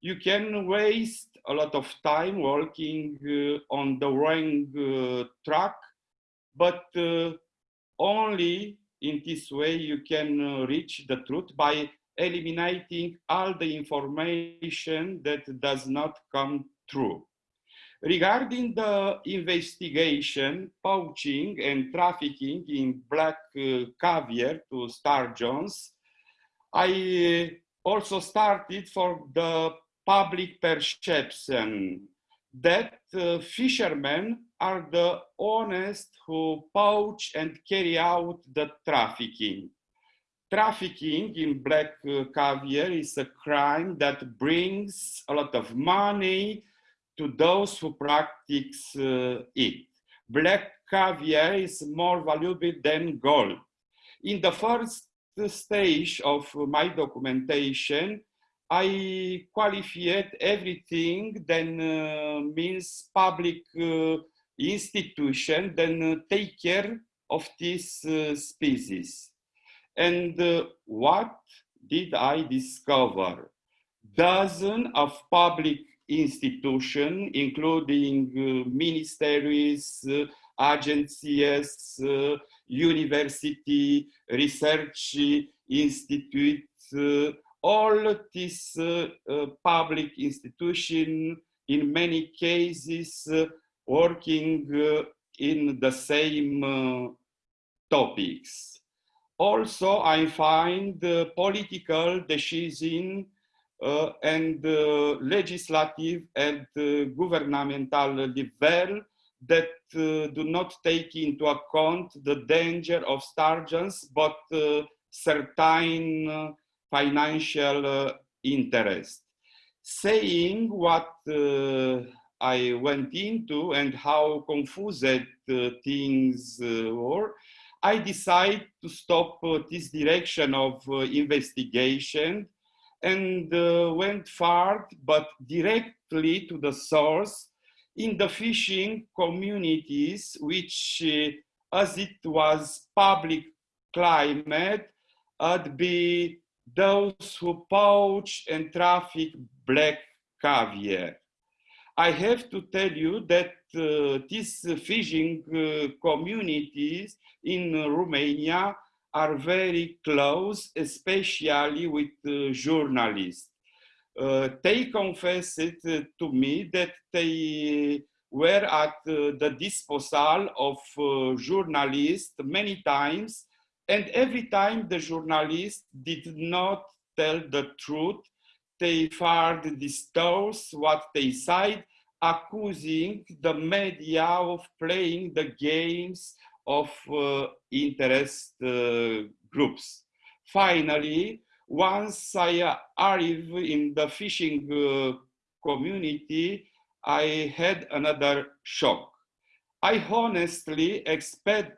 You can waste a lot of time working uh, on the wrong uh, track, but uh, only in this way you can uh, reach the truth by eliminating all the information that does not come true. Regarding the investigation, poaching and trafficking in black uh, caviar to sturgeons, I uh, also started for the public perception that uh, fishermen are the honest who poach and carry out the trafficking. Trafficking in black uh, caviar is a crime that brings a lot of money to those who practice uh, it. Black caviar is more valuable than gold. In the first stage of my documentation, I qualified everything then uh, means public uh, institution then uh, take care of this uh, species. And uh, what did I discover? Dozens of public institutions, including uh, ministries, agencies, university, research institutes, all these uh, uh, public institutions, in many cases, uh, working in the same topics. Also, I find political decision uh, and uh, legislative and uh, governmental level that do not take into account the danger of sturgeons, but certain financial uh, interest. Saying what uh, I went into and how confused uh, things were, I decided to stop this direction of investigation and uh, went far, but directly to the source in the fishing communities, which, uh, as it was public climate, had be those who poach and traffic black caviar. I have to tell you that uh, these fishing uh, communities in Romania are very close, especially with uh, journalists. Uh, they confessed uh, to me that they were at uh, the disposal of journalists many times and every time the journalists did not tell the truth, they further distort what they said, accusing the media of playing the games of uh, interest uh, groups. Finally, once I arrived in the fishing uh, community, I had another shock. I honestly expect,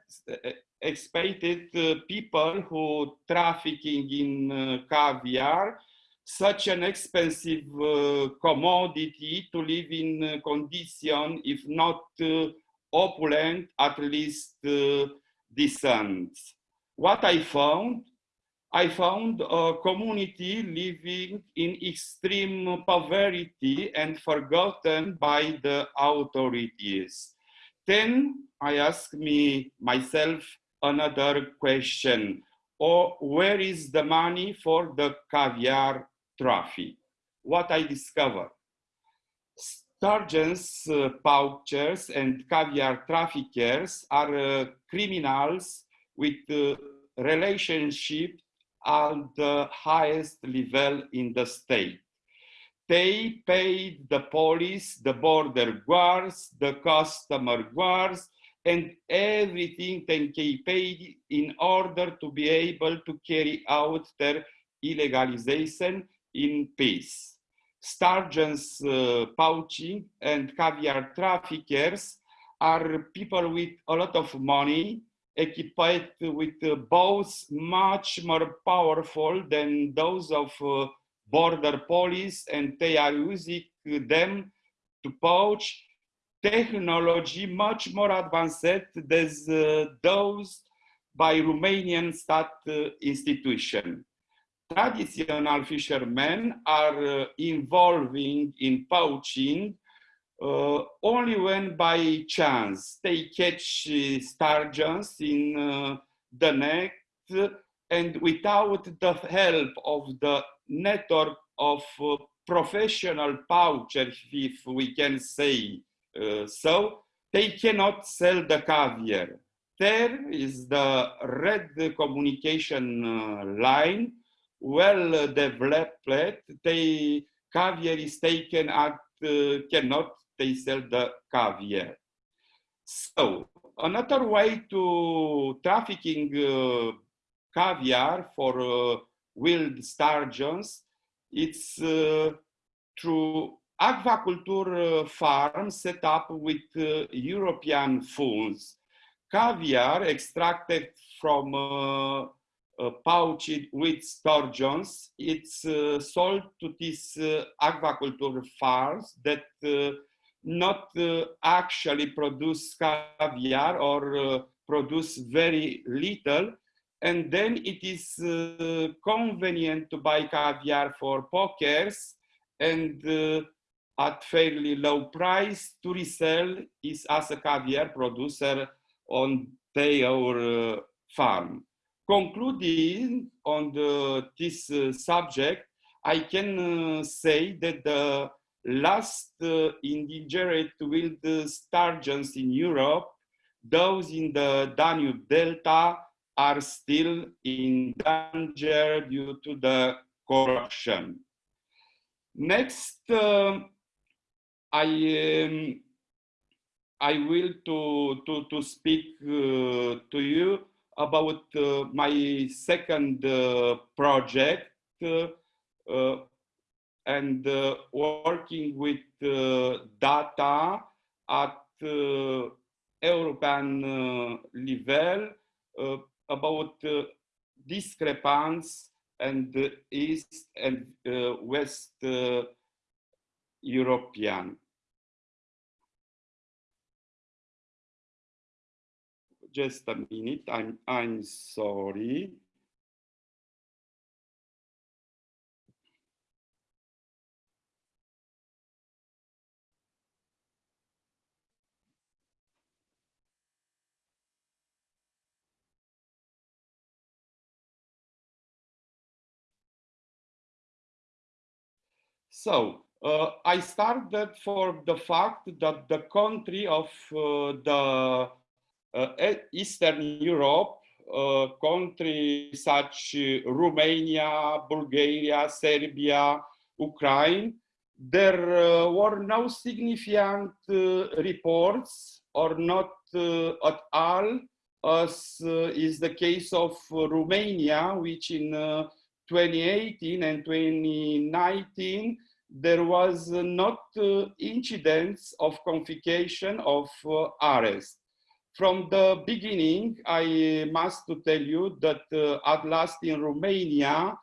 expected uh, people who trafficking in uh, caviar, such an expensive uh, commodity to live in condition, if not opulent, at least decent. What I found, I found a community living in extreme poverty and forgotten by the authorities. Then I asked me myself another question. Or where is the money for the caviar traffic? What I discovered. Sturgeons, uh, and caviar traffickers are uh, criminals with uh, relationship at the highest level in the state. They paid the police, the border guards, the customer guards, and everything paid in order to be able to carry out their illegalization in peace. Sturgeons uh, poaching and caviar traffickers are people with a lot of money equipped with uh, boats much more powerful than those of uh, border police and they are using them to poach technology much more advanced than uh, those by Romanian state uh, institution. Traditional fishermen are uh, involving in poaching uh, only when by chance they catch uh, sturgeons in uh, the net and without the help of the network of professional poachers, if we can say so, they cannot sell the caviar. There is the red communication uh, line, well developed. They caviar is taken at cannot they sell the caviar. So another way to trafficking uh, caviar for uh, wild sturgeons, it's uh, through aquaculture uh, farms set up with uh, European funds. Caviar extracted from uh, pouched with sturgeons, it's sold to these aquaculture farms that not uh, actually produce caviar or uh, produce very little. And then it is uh, convenient to buy caviar for pokers and at fairly low price to resell is as a caviar producer on their farm. Concluding on the, this uh, subject, I can uh, say that the last uh, endangered wild sturgeons in Europe, those in the Danube Delta are still in danger due to the corruption. Next, uh, I um, I will to to to speak uh, to you about uh, my second uh, project uh, uh, and uh, working with data at European level about discrepancies and East and West European. Just a minute, I'm, I'm sorry. So uh, I started for the fact that the country of uh, the uh, Eastern Europe, uh, countries such Romania, Bulgaria, Serbia, Ukraine, there uh, were no significant uh, reports or not at all as is the case of Romania, which in 2018 and 2019 there was not uh, incidents of confiscation of uh, arrest. From the beginning, I must to tell you that uh, at last in Romania,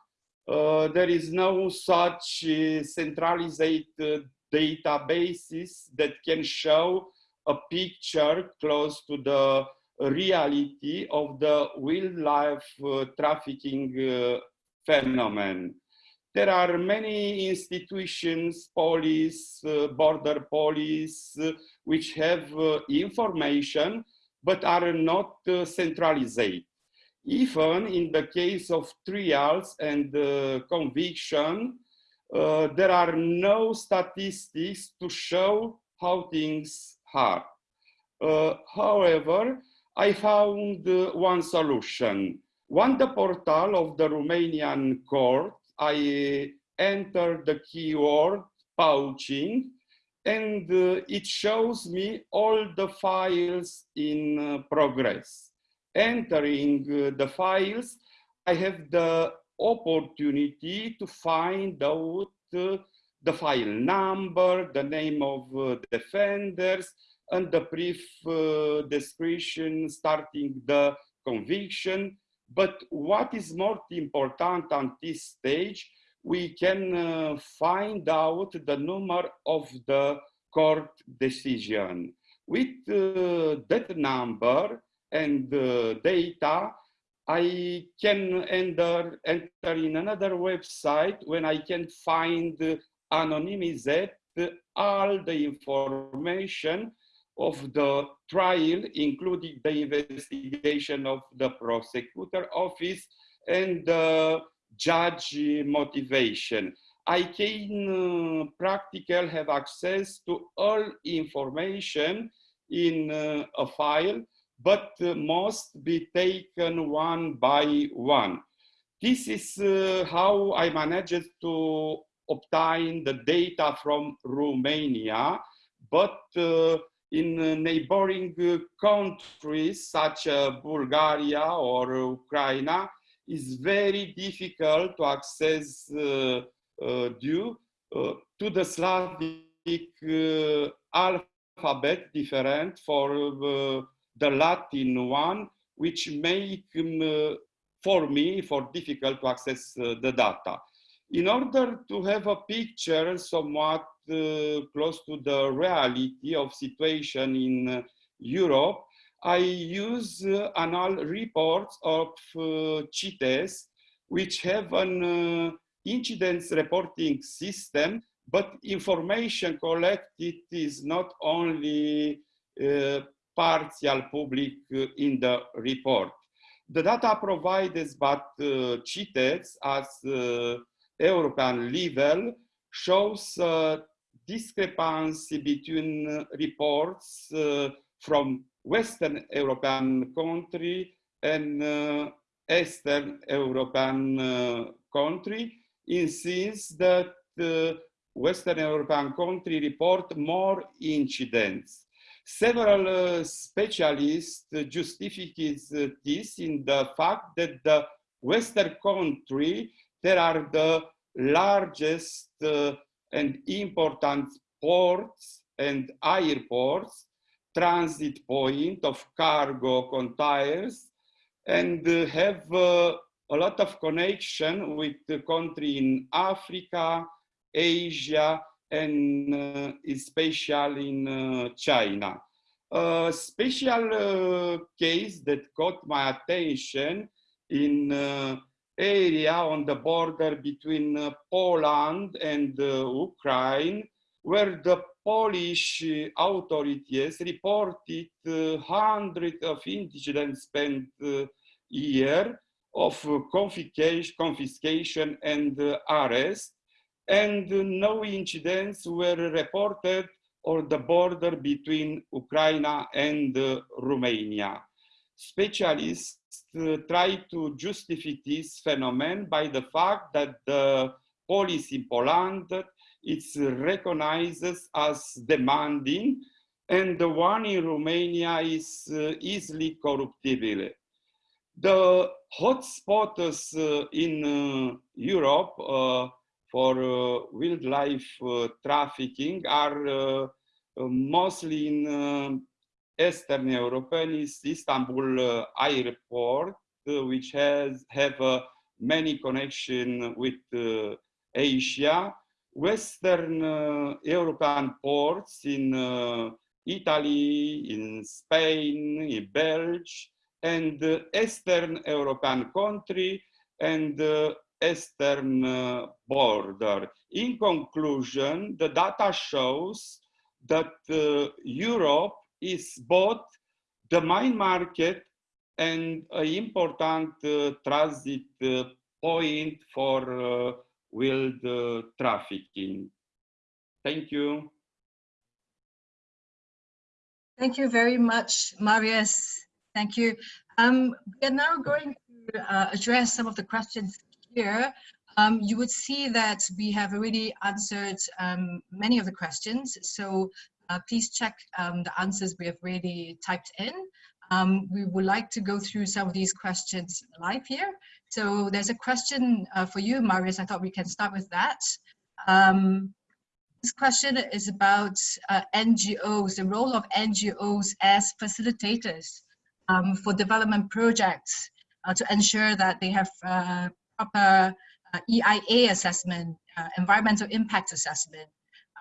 uh, there is no such uh, centralized uh, databases that can show a picture close to the reality of the wildlife trafficking phenomenon. There are many institutions, police, uh, border police, uh, which have uh, information, but are not uh, centralized. Even in the case of trials and uh, conviction, uh, there are no statistics to show how things are. however, I found one solution On the portal of the Romanian court, I enter the keyword pouching and uh, it shows me all the files in uh, progress. Entering uh, the files, I have the opportunity to find out uh, the file number, the name of uh, defenders, and the brief uh, description starting the conviction. But what is more important at this stage, we can uh, find out the number of the court decision. With uh, that number and uh, data, I can enter, enter in another website when I can find anonymized all the information of the trial, including the investigation of the prosecutor office and the judge motivation. I can uh, practically have access to all information in uh, a file, but uh, must be taken one by one. This is uh, how I managed to obtain the data from Romania, but uh, in neighboring uh, countries such as Bulgaria or Ukraine, is very difficult to access uh, uh, due uh, to the Slavic uh, alphabet different for uh, the Latin one, which make um, for me for difficult to access the data. In order to have a picture somewhat close to the reality of situation in Europe, I use uh, annual reports of uh, CITES, which have an uh, incidents reporting system, but information collected is not only uh, partial public uh, in the report. The data provided by uh, CITES as uh, European level shows discrepancy between reports from Western European country and uh, Eastern European uh, country, it seems that uh, Western European country report more incidents. Several uh, specialists justify this in the fact that the Western country, there are the largest uh, and important ports and airports transit point of cargo containers and uh, have uh, a lot of connection with the country in Africa, Asia, and uh, especially in uh, China. A special uh, case that caught my attention in uh, area on the border between Poland and Ukraine, where the Polish uh, authorities reported uh, hundreds of incidents spent uh, year of confiscation, confiscation and arrest, and no incidents were reported on the border between Ukraine and Romania. Specialists uh, try to justify this phenomenon by the fact that the police in Poland it's recognized as demanding and the one in Romania is uh, easily corruptible. The hotspots uh, in Europe for wildlife trafficking are mostly in Eastern European is Istanbul uh, airport, uh, which has have uh, many connection with Asia, Western uh, European ports in uh, Italy, in Spain, in Belgium, and uh, Eastern European country and Eastern border. In conclusion, the data shows that Europe is both the main market and an important uh, transit uh, point for uh, with uh, trafficking. Thank you. Thank you very much, Marius. Thank you. Um, we are now going to uh, address some of the questions here, um, you would see that we have already answered um, many of the questions. So uh, please check um, the answers we have already typed in. Um, we would like to go through some of these questions live here. So there's a question uh, for you, Marius. I thought we can start with that. Um, this question is about uh, NGOs, the role of NGOs as facilitators um, for development projects uh, to ensure that they have uh, proper uh, EIA assessment, environmental impact assessment.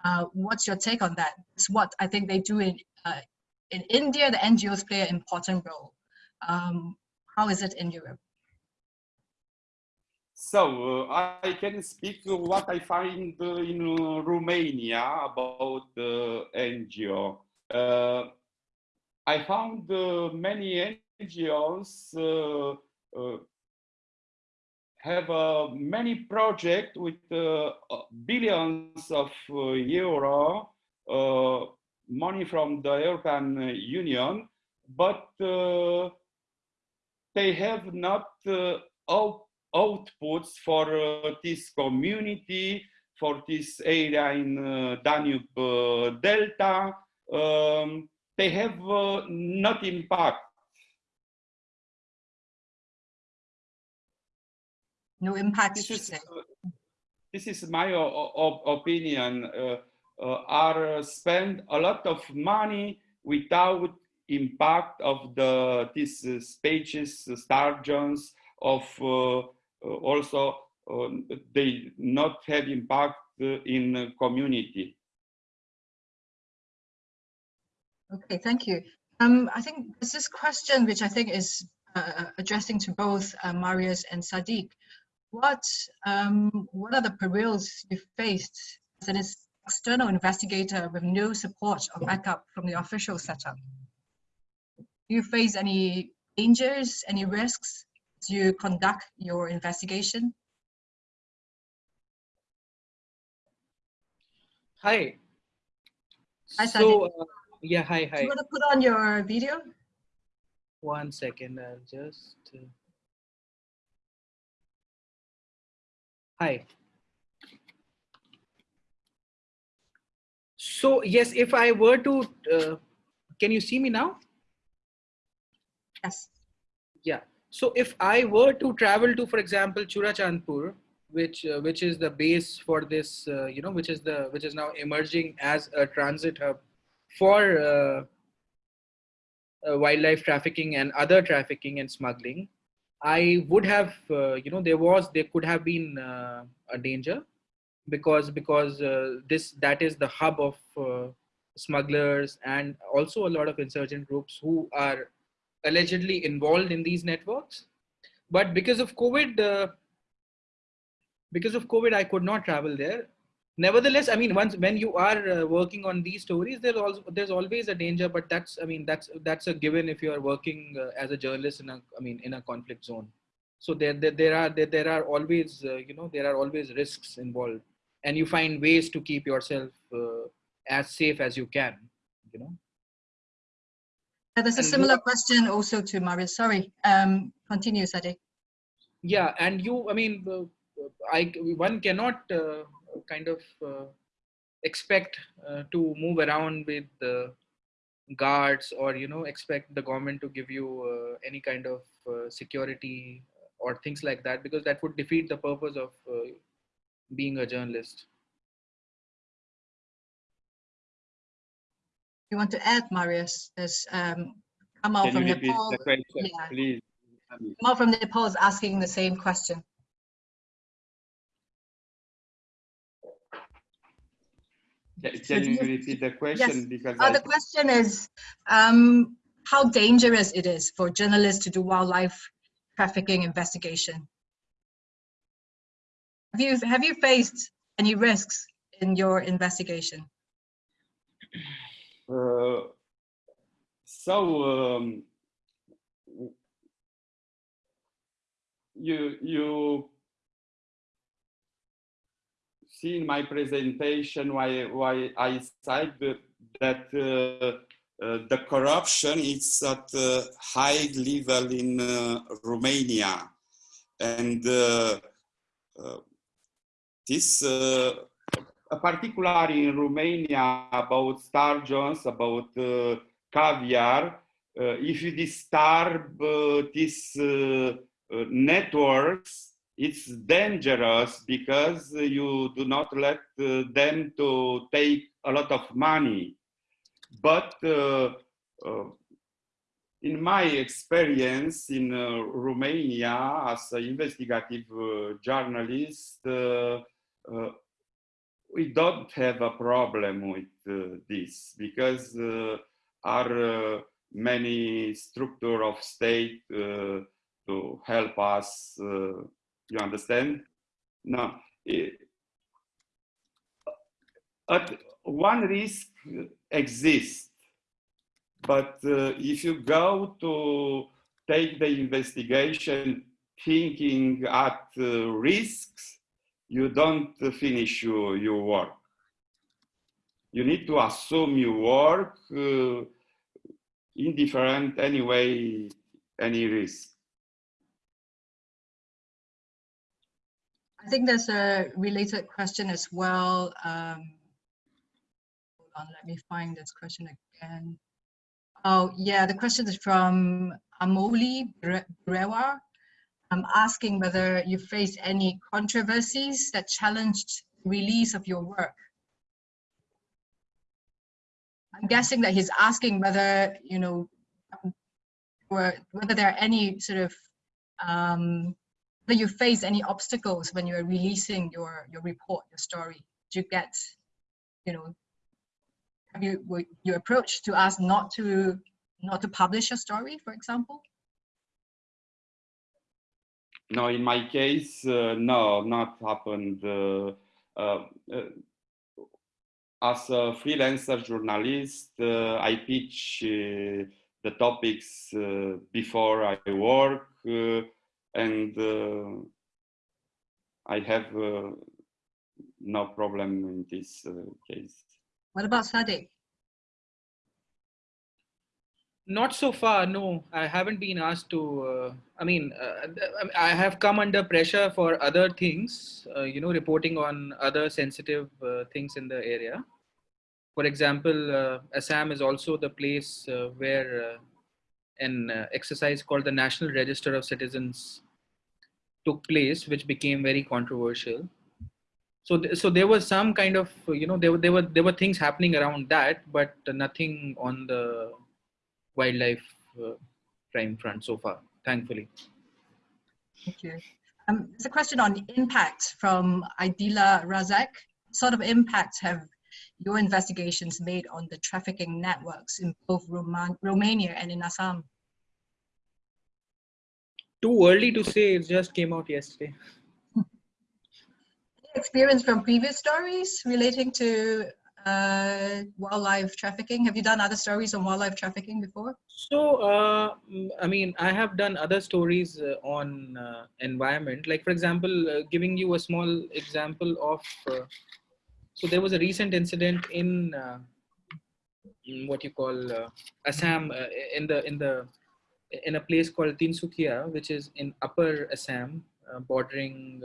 Uh, what's your take on that? It's what I think they do in, in India, the NGOs play an important role. Um, how is it in Europe? So uh, I can speak what I find in uh, Romania about the NGO. Uh, I found many NGOs have many projects with billions of euro money from the European Union, but they have not all outputs for uh, this community, for this area in uh, Danube uh, Delta. Um, they have not impact. No impact. This is, this is my opinion. are spend a lot of money without impact of the these uh, species, sturgeons, of uh, uh, also uh, they not have impact in community. Okay, thank you. Um, I think there's this question which I think is uh, addressing to both uh, Marius and Sadiq. What um, what are the perils you faced as an external investigator with no support or backup from the official setup? Do you face any dangers, any risks as you conduct your investigation? Hi. Hi, so, uh, yeah, hi, hi. Do you want to put on your video? One second, I'll just. Uh... Hi. So, yes, if I were to, uh, can you see me now? Yes. Yeah. So if I were to travel to, for example, Churachandpur, which uh, which is the base for this, uh, you know, which is the which is now emerging as a transit hub for uh, uh wildlife trafficking and other trafficking and smuggling, I would have, uh, you know, there was there could have been uh, a danger because because this that is the hub of smugglers and also a lot of insurgent groups who are allegedly involved in these networks. But because of COVID, uh, because of COVID, I could not travel there. Nevertheless, I mean, once when you are uh, working on these stories, there's also there's always a danger. But that's I mean that's that's a given if you are working uh, as a journalist in a I mean in a conflict zone. So there there, there are there, there are always uh, you know there are always risks involved, and you find ways to keep yourself uh, as safe as you can. You know. Yeah, there's a and similar question also to Marius. Sorry, um, continue, Sadiq. Yeah, and you, I mean, uh, I one cannot uh, kind of uh, expect uh, to move around with the guards or you know expect the government to give you uh, any kind of uh, security or things like that because that would defeat the purpose of being a journalist. you want to add, Marius? There's um, Kamal from Nepal. The question, yeah. please? Kamal from Nepal is asking the same question. Can you repeat the question? Yes. Because uh, the question is um, how dangerous it is for journalists to do wildlife trafficking investigation. Have you have you faced any risks in your investigation? Uh, so um, you you see in my presentation why why I said that uh, uh, the corruption is at a high level in uh, Romania. and this particularly in Romania about sturgeons, about uh, caviar, uh, if you disturb uh, these networks, it's dangerous because you do not let them to take a lot of money. But in my experience in uh, Romania as an investigative uh, journalist, uh, we don't have a problem with uh, this because uh, are uh, many structure of state uh, to help us uh, you understand no it, at one risk exists but uh, if you go to take the investigation thinking at risks you don't finish your, your work. You need to assume your work uh, indifferent anyway, any risk. I think there's a related question as well. Um, hold on, let me find this question again. Oh, yeah, the question is from Amoli Brewa asking whether you faced any controversies that challenged the release of your work. I'm guessing that he's asking whether, you know, whether there are any sort of, um, whether you face any obstacles when you're releasing your, your report, your story. Do you get, you know, have you, were you approached to ask not to, not to publish a story, for example? No, in my case, uh, no, not happened. Uh, uh, uh as a freelancer journalist, uh, I pitch uh, the topics before I work, and I have no problem in this case. What about Sadiq? Not so far, no. I haven't been asked to. Uh, I mean, uh, I have come under pressure for other things, uh, you know, reporting on other sensitive uh, things in the area. For example, uh, Assam is also the place uh, where an exercise called the National Register of Citizens took place, which became very controversial. So, th so there was some kind of, you know, there, were, there were there were things happening around that, but nothing on the wildlife uh, crime front so far, thankfully. Thank you. Um, there's a question on impact from Idila Razak. What sort of impact have your investigations made on the trafficking networks in both Roman Romania and in Assam? Too early to say, it just came out yesterday. Experience from previous stories relating to uh, wildlife trafficking? Have you done other stories on wildlife trafficking before? So, uh, I mean, I have done other stories uh, on uh, environment. Like, for example, uh, giving you a small example of. Uh, so there was a recent incident in, in what you call Assam, in the in the in a place called Tinsukia, which is in Upper Assam, bordering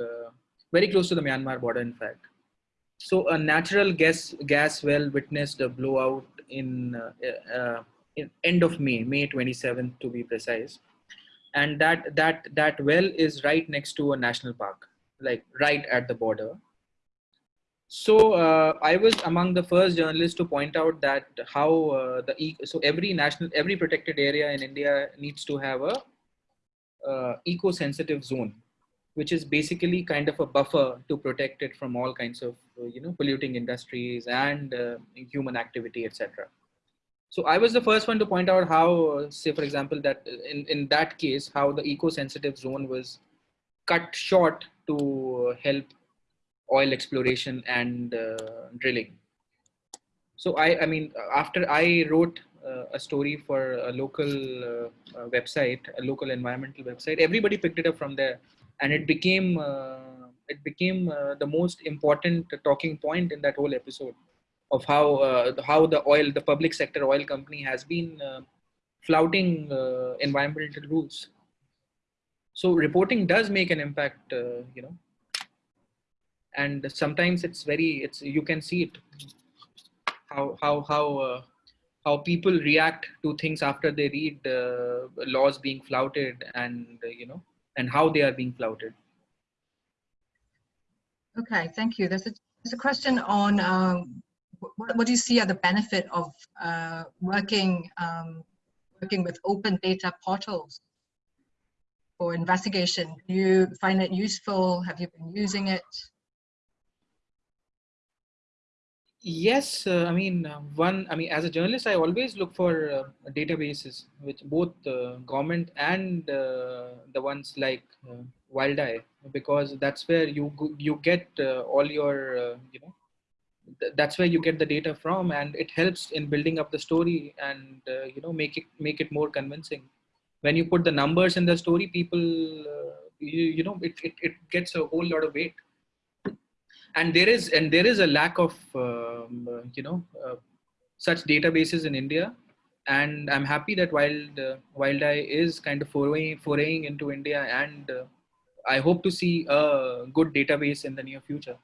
very close to the Myanmar border, in fact so a natural gas gas well witnessed a blowout in, uh, uh, in end of May, May 27th to be precise, and that that that well is right next to a national park, like right at the border. So uh, I was among the first journalists to point out that how uh, the so every national every protected area in India needs to have a uh, eco-sensitive zone which is basically kind of a buffer to protect it from all kinds of uh, you know polluting industries and uh, human activity etc so i was the first one to point out how uh, say for example that in, in that case how the eco-sensitive zone was cut short to help oil exploration and uh, drilling. So i i mean after i wrote uh, a story for a local uh, website a local environmental website everybody picked it up from there. And it became uh, it became uh, the most important talking point in that whole episode of how uh, how the oil the public sector oil company has been flouting environmental rules. So reporting does make an impact uh, you know and sometimes it's very it's you can see it how how how uh, how people react to things after they read uh, laws being flouted and uh, you know and how they are being flouted Okay, thank you. There's a, there's a question on um, what, what do you see are the benefit of uh, working um, working with open data portals for investigation? Do you find it useful? Have you been using it? Yes, uh, I mean, uh, one, I mean, as a journalist, I always look for uh, databases which both uh, government and uh, the ones like uh, WildEye, because that's where you you get all your, you know, th- that's where you get the data from, and it helps in building up the story and you know make it make it more convincing. When you put the numbers in the story, people, you, you know, it, it it gets a whole lot of weight and there is and there is a lack of um, uh, you know uh, such databases in India, and I'm happy that Wild uh, WildEye is kind of foraying foraying into India, and uh, I hope to see a good database in the near future.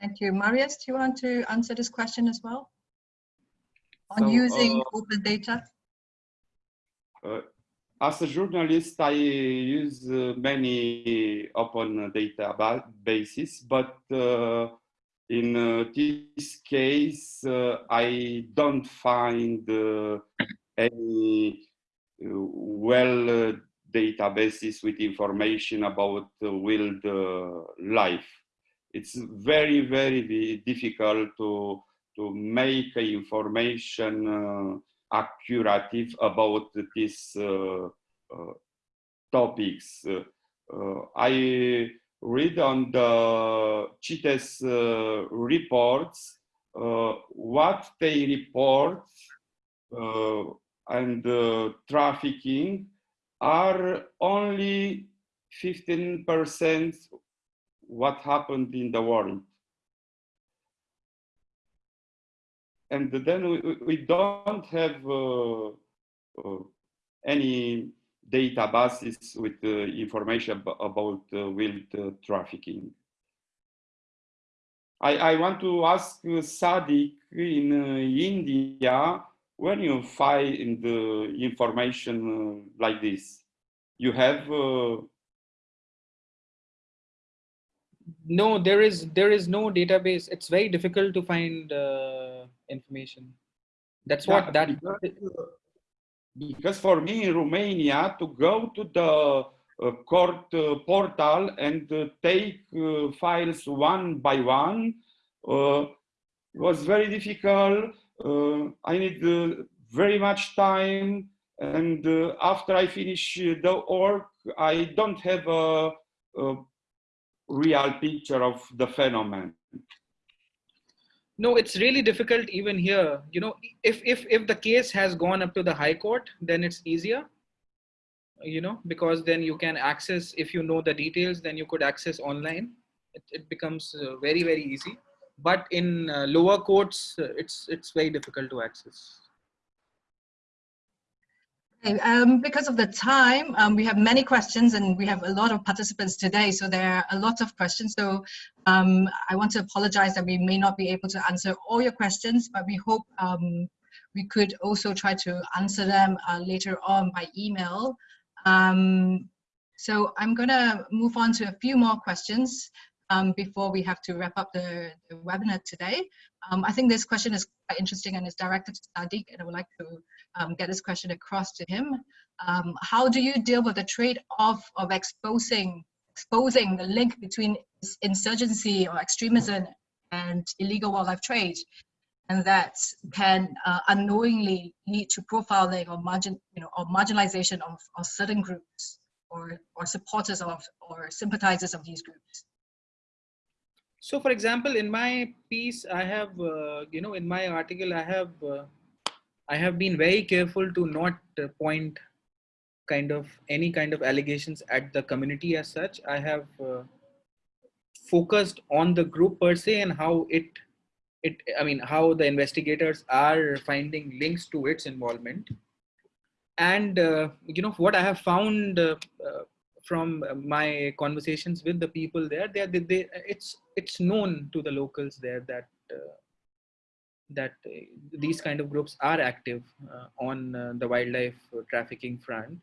Thank you. Marius, do you want to answer this question as well? On So, using uh, open data? As a journalist, I use uh, many open databases, but uh, in uh, this case, uh, I don't find uh, any uh, well databases with information about wild life. It's very, very difficult to, to make information accurate about these uh, uh, topics. Uh, I read on the CITES reports what they report and trafficking are only 15% what happened in the world. And then we, we- don't have uh, uh, any databases with uh, information ab- about uh, wild uh, trafficking. I, I want to ask uh, Sadiq in India, when you find uh, information like this, you have No, there is there is no database. It's very difficult to find information. That's Yeah, what that because, because for me in Romania to go to the uh, court uh, portal and uh, take uh, files one by one uh, was very difficult. Uh, I need uh, very much time, and uh, after I finish the work, I don't have a, a real picture of the phenomenon. No, it's really difficult even here. You know, if if if the case has gone up to the high court, then it's easier. You know, because then you can access if you know the details, then you could access online. It, it becomes uh, very very easy. But in uh, lower courts, uh, it's it's very difficult to access. Um, because of the time, um, we have many questions and we have a lot of participants today, so there are a lot of questions. So um, I want to apologize that we may not be able to answer all your questions, but we hope um, we could also try to answer them uh, later on by email. Um, so I'm going to move on to a few more questions um, before we have to wrap up the, the webinar today. I think this question is quite interesting and is directed to Sadiq, and I would like to um, get this question across to him. Um, how do you deal with the trade-off of exposing exposing the link between insurgency or extremism and illegal wildlife trade, and that can uh, unknowingly lead to profiling or margin, you know, or marginalization of, of certain groups or or supporters of or sympathizers of these groups? So, for example, in my piece, I have, uh, you know, in my article, I have, uh, I have been very careful to not uh, point kind of any kind of allegations at the community as such. I have uh, focused on the group per se and how it, it, I mean, how the investigators are finding links to its involvement. and uh, you know what I have found uh, uh, from my conversations with the people there, they, they, they, it's it's known to the locals there that uh, that uh, these kind of groups are active uh, on the wildlife trafficking front,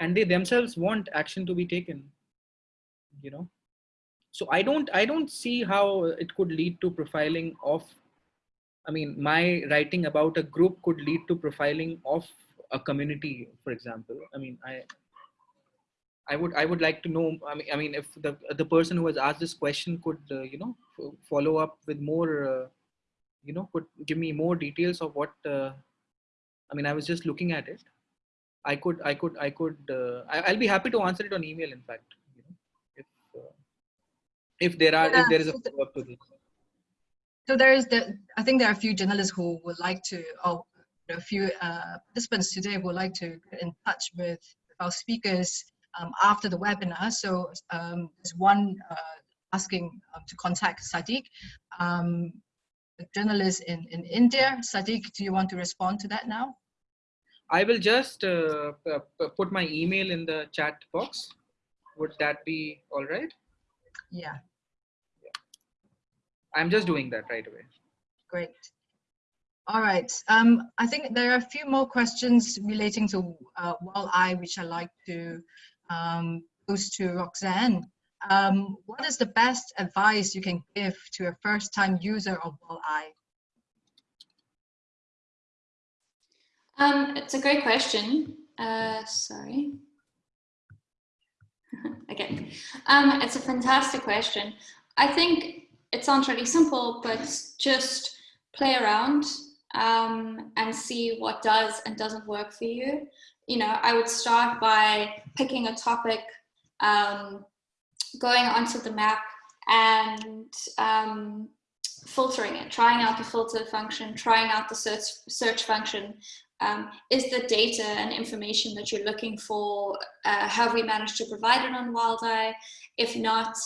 and they themselves want action to be taken. You know, so I don't I don't see how it could lead to profiling of. I mean, my writing about a group could lead to profiling of a community, for example. I mean, I I would I would like to know. I mean, I mean, if the the person who has asked this question could uh, you know follow up with more, uh, you know, could give me more details of what. Uh, I mean, I was just looking at it. I could I could I could uh, I, will be happy to answer it on email. In fact, you know, if uh, if there are yeah, if there is a so follow up to this. So there is the. I think there are a few journalists who would like to, or a few uh, participants today would like to get in touch with our speakers um, after the webinar. So um, there's one uh, asking uh, to contact Sadiq, um, journalist in, in India. Sadiq, do you want to respond to that now? I will just uh, put my email in the chat box. Would that be all right? Yeah. yeah. I'm just doing that right away. Great. All right. Um, I think there are a few more questions relating to uh, Eye, which I like to um, pose to Roxanne. Um, what is the best advice you can give to a first-time user of Eye? Um, it's a great question. Uh, sorry. okay. Um, it's a fantastic question. I think it sounds really simple, but just play around um, and see what does and doesn't work for you. You know, I would start by picking a topic, um, going onto the map and um, filtering it, trying out the filter function, trying out the search, search function. Um, is the data and information that you're looking for, uh, have we managed to provide it on WildEye? If not,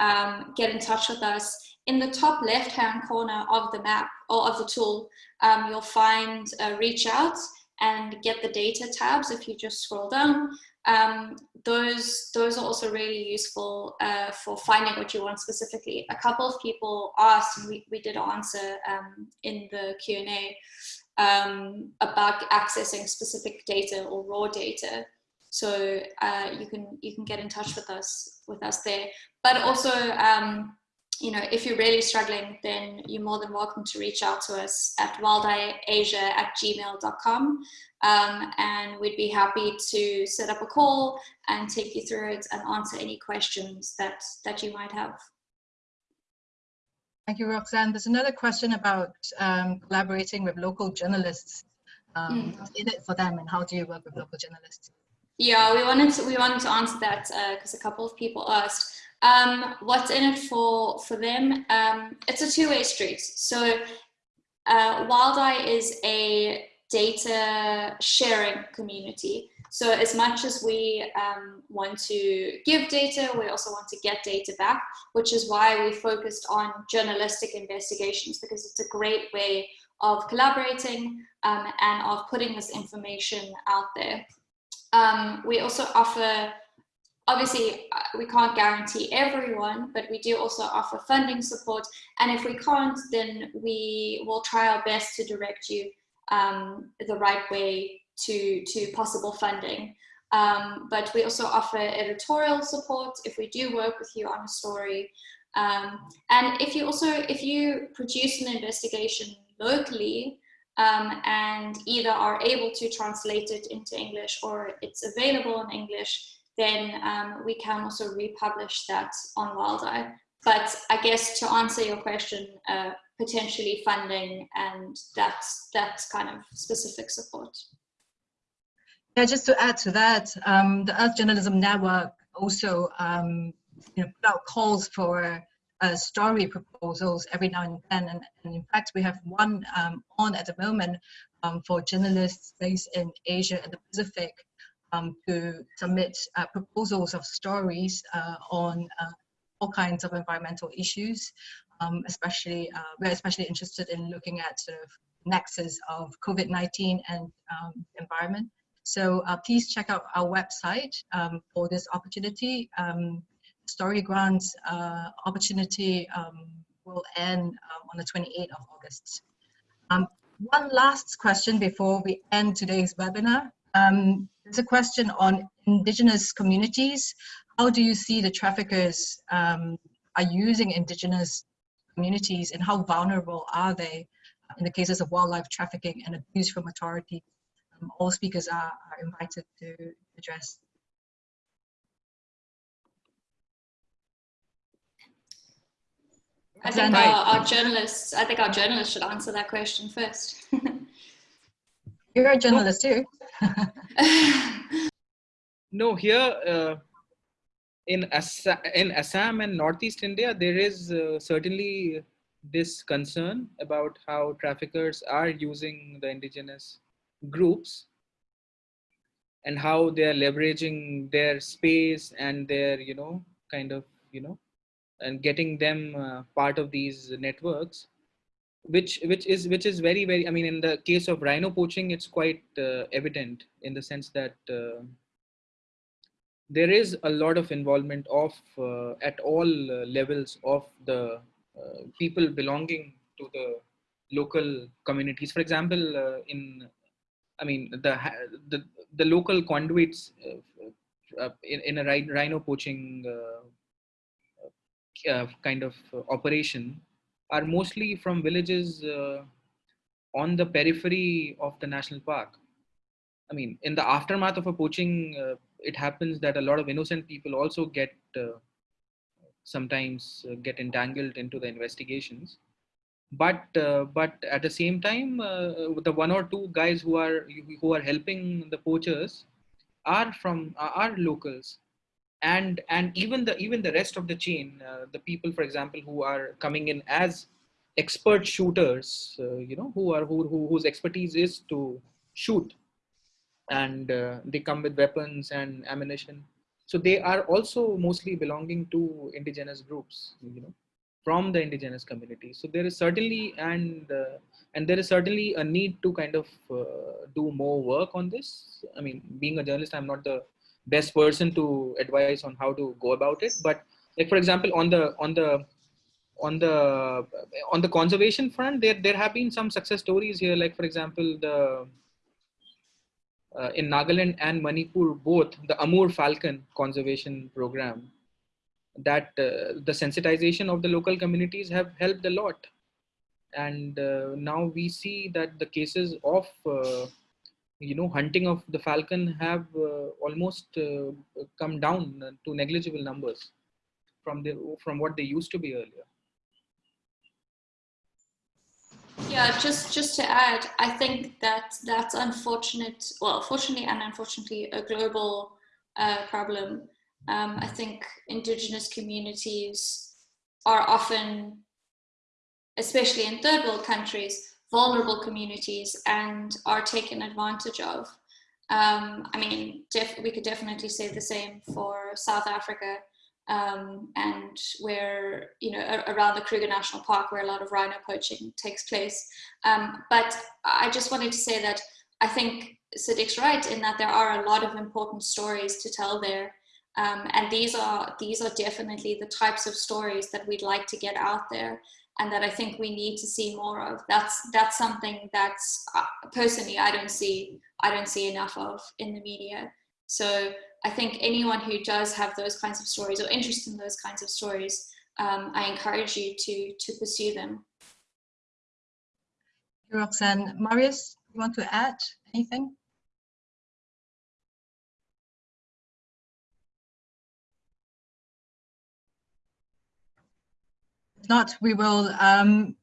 um, get in touch with us in the top left hand corner of the map or of the tool, um, you'll find uh, reach out and get the data tabs if you just scroll down. Um, those, those are also really useful uh, for finding what you want specifically. A couple of people asked, and we, we did answer um, in the Q&A, um, about accessing specific data or raw data. So uh, you can you can get in touch with us with us there. But also um, you know, if you're really struggling, then you're more than welcome to reach out to us at wildeyeasia at gmail.com. Um, and we'd be happy to set up a call and take you through it and answer any questions that, that you might have. Thank you, Roxanne. There's another question about um, collaborating with local journalists. Um, mm. In it for them and how do you work with local journalists? Yeah, we wanted to, we wanted to answer that because uh, a couple of people asked. Um, what's in it for, for them? Um, it's a two-way street. So uh, WildEye is a data sharing community. So as much as we um, want to give data, we also want to get data back, which is why we focused on journalistic investigations because it's a great way of collaborating um, and of putting this information out there. Um, we also offer obviously uh, we can't guarantee everyone, but we do also offer funding support. And if we can't, then we will try our best to direct you um, the right way to, to possible funding. Um, but we also offer editorial support if we do work with you on a story. Um, and if you also, if you produce an investigation locally, um, and either are able to translate it into English or it's available in English, then um, we can also republish that on WildEye. But I guess to answer your question, uh, potentially funding and that's, that's kind of specific support. Yeah, just to add to that, um, the Earth Journalism Network also um, you know, put out calls for uh, story proposals every now and then. And, and in fact, we have one um, on at the moment um, for journalists based in Asia and the Pacific um, to submit uh, proposals of stories uh, on uh, all kinds of environmental issues. Um, especially, uh, we're especially interested in looking at sort of nexus of COVID-19 and um, environment. So uh, please check out our website um, for this opportunity. Um, story grants opportunity um, will end on the 28th of August. One last question before we end today's webinar. Um, it's a question on indigenous communities. How do you see the traffickers um, are using indigenous communities and how vulnerable are they in the cases of wildlife trafficking and abuse from authority? Um, all speakers are, are invited to address. I think our, our journalists, I think our journalists should answer that question first. You're a journalist too. No, here uh, in, Assam, in Assam and Northeast India, there is uh, certainly this concern about how traffickers are using the indigenous groups and how they are leveraging their space and their, you know, kind of, you know, and getting them uh, part of these networks which which is which is very very i mean in the case of rhino poaching it's quite uh, evident in the sense that uh, there is a lot of involvement of uh, at all uh, levels of the uh, people belonging to the local communities. For example uh, in i mean the the, the local conduits in, in a rhino poaching kind of operation are mostly from villages uh, on the periphery of the national park. I mean, in the aftermath of a poaching, uh, it happens that a lot of innocent people also get uh, sometimes uh, get entangled into the investigations. But but at the same time, the one or two guys who are who are helping the poachers are from are locals and and even the even the rest of the chain uh, the people for example who are coming in as expert shooters uh, you know who are who, who whose expertise is to shoot. And uh, they come with weapons and ammunition. So they are also mostly belonging to indigenous groups you know from the indigenous community. So there is certainly and uh, and there is certainly a need to kind of uh, do more work on this. I mean being a journalist i'm not the best person to advise on how to go about it. But like for example on the on the on the on the conservation front there there have been some success stories here. Like for example the uh, in Nagaland and Manipur both the Amur falcon conservation program that uh, the sensitization of the local communities have helped a lot. And uh, now we see that the cases of uh, you know hunting of the falcon have uh, almost uh, come down to negligible numbers from the from what they used to be earlier. Yeah just just to add i think that that's unfortunate well fortunately and unfortunately a global uh, problem. Um, i think indigenous communities are often especially in third world countries vulnerable communities and are taken advantage of. Um, I mean, we could definitely say the same for South Africa um, and where, you know, around the Kruger National Park where a lot of rhino poaching takes place. Um, but I just wanted to say that I think Sadiq's right in that there are a lot of important stories to tell there. Um, and these are, these are definitely the types of stories that we'd like to get out there and that I think we need to see more of. That's that's something that's uh, personally I don't see I don't see enough of in the media. So I think anyone who does have those kinds of stories or interest in those kinds of stories, um, I encourage you to to pursue them. Roxanne, Marius, you want to add anything? Not, we will um,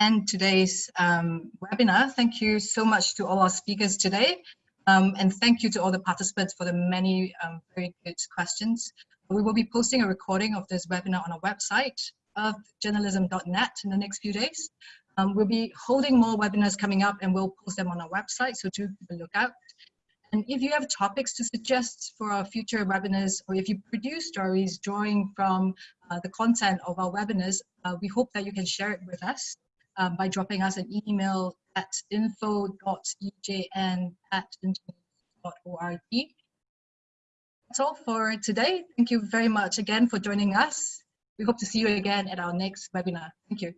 end today's um, webinar. Thank you so much to all our speakers today. Um, and thank you to all the participants for the many um, very good questions. We will be posting a recording of this webinar on our website of journalism.net in the next few days. Um, we'll be holding more webinars coming up and we'll post them on our website, so do keep a look out. And if you have topics to suggest for our future webinars, or if you produce stories drawing from uh, the content of our webinars, uh, we hope that you can share it with us um, by dropping us an email at info.ejn at That's all for today. Thank you very much again for joining us. We hope to see you again at our next webinar. Thank you.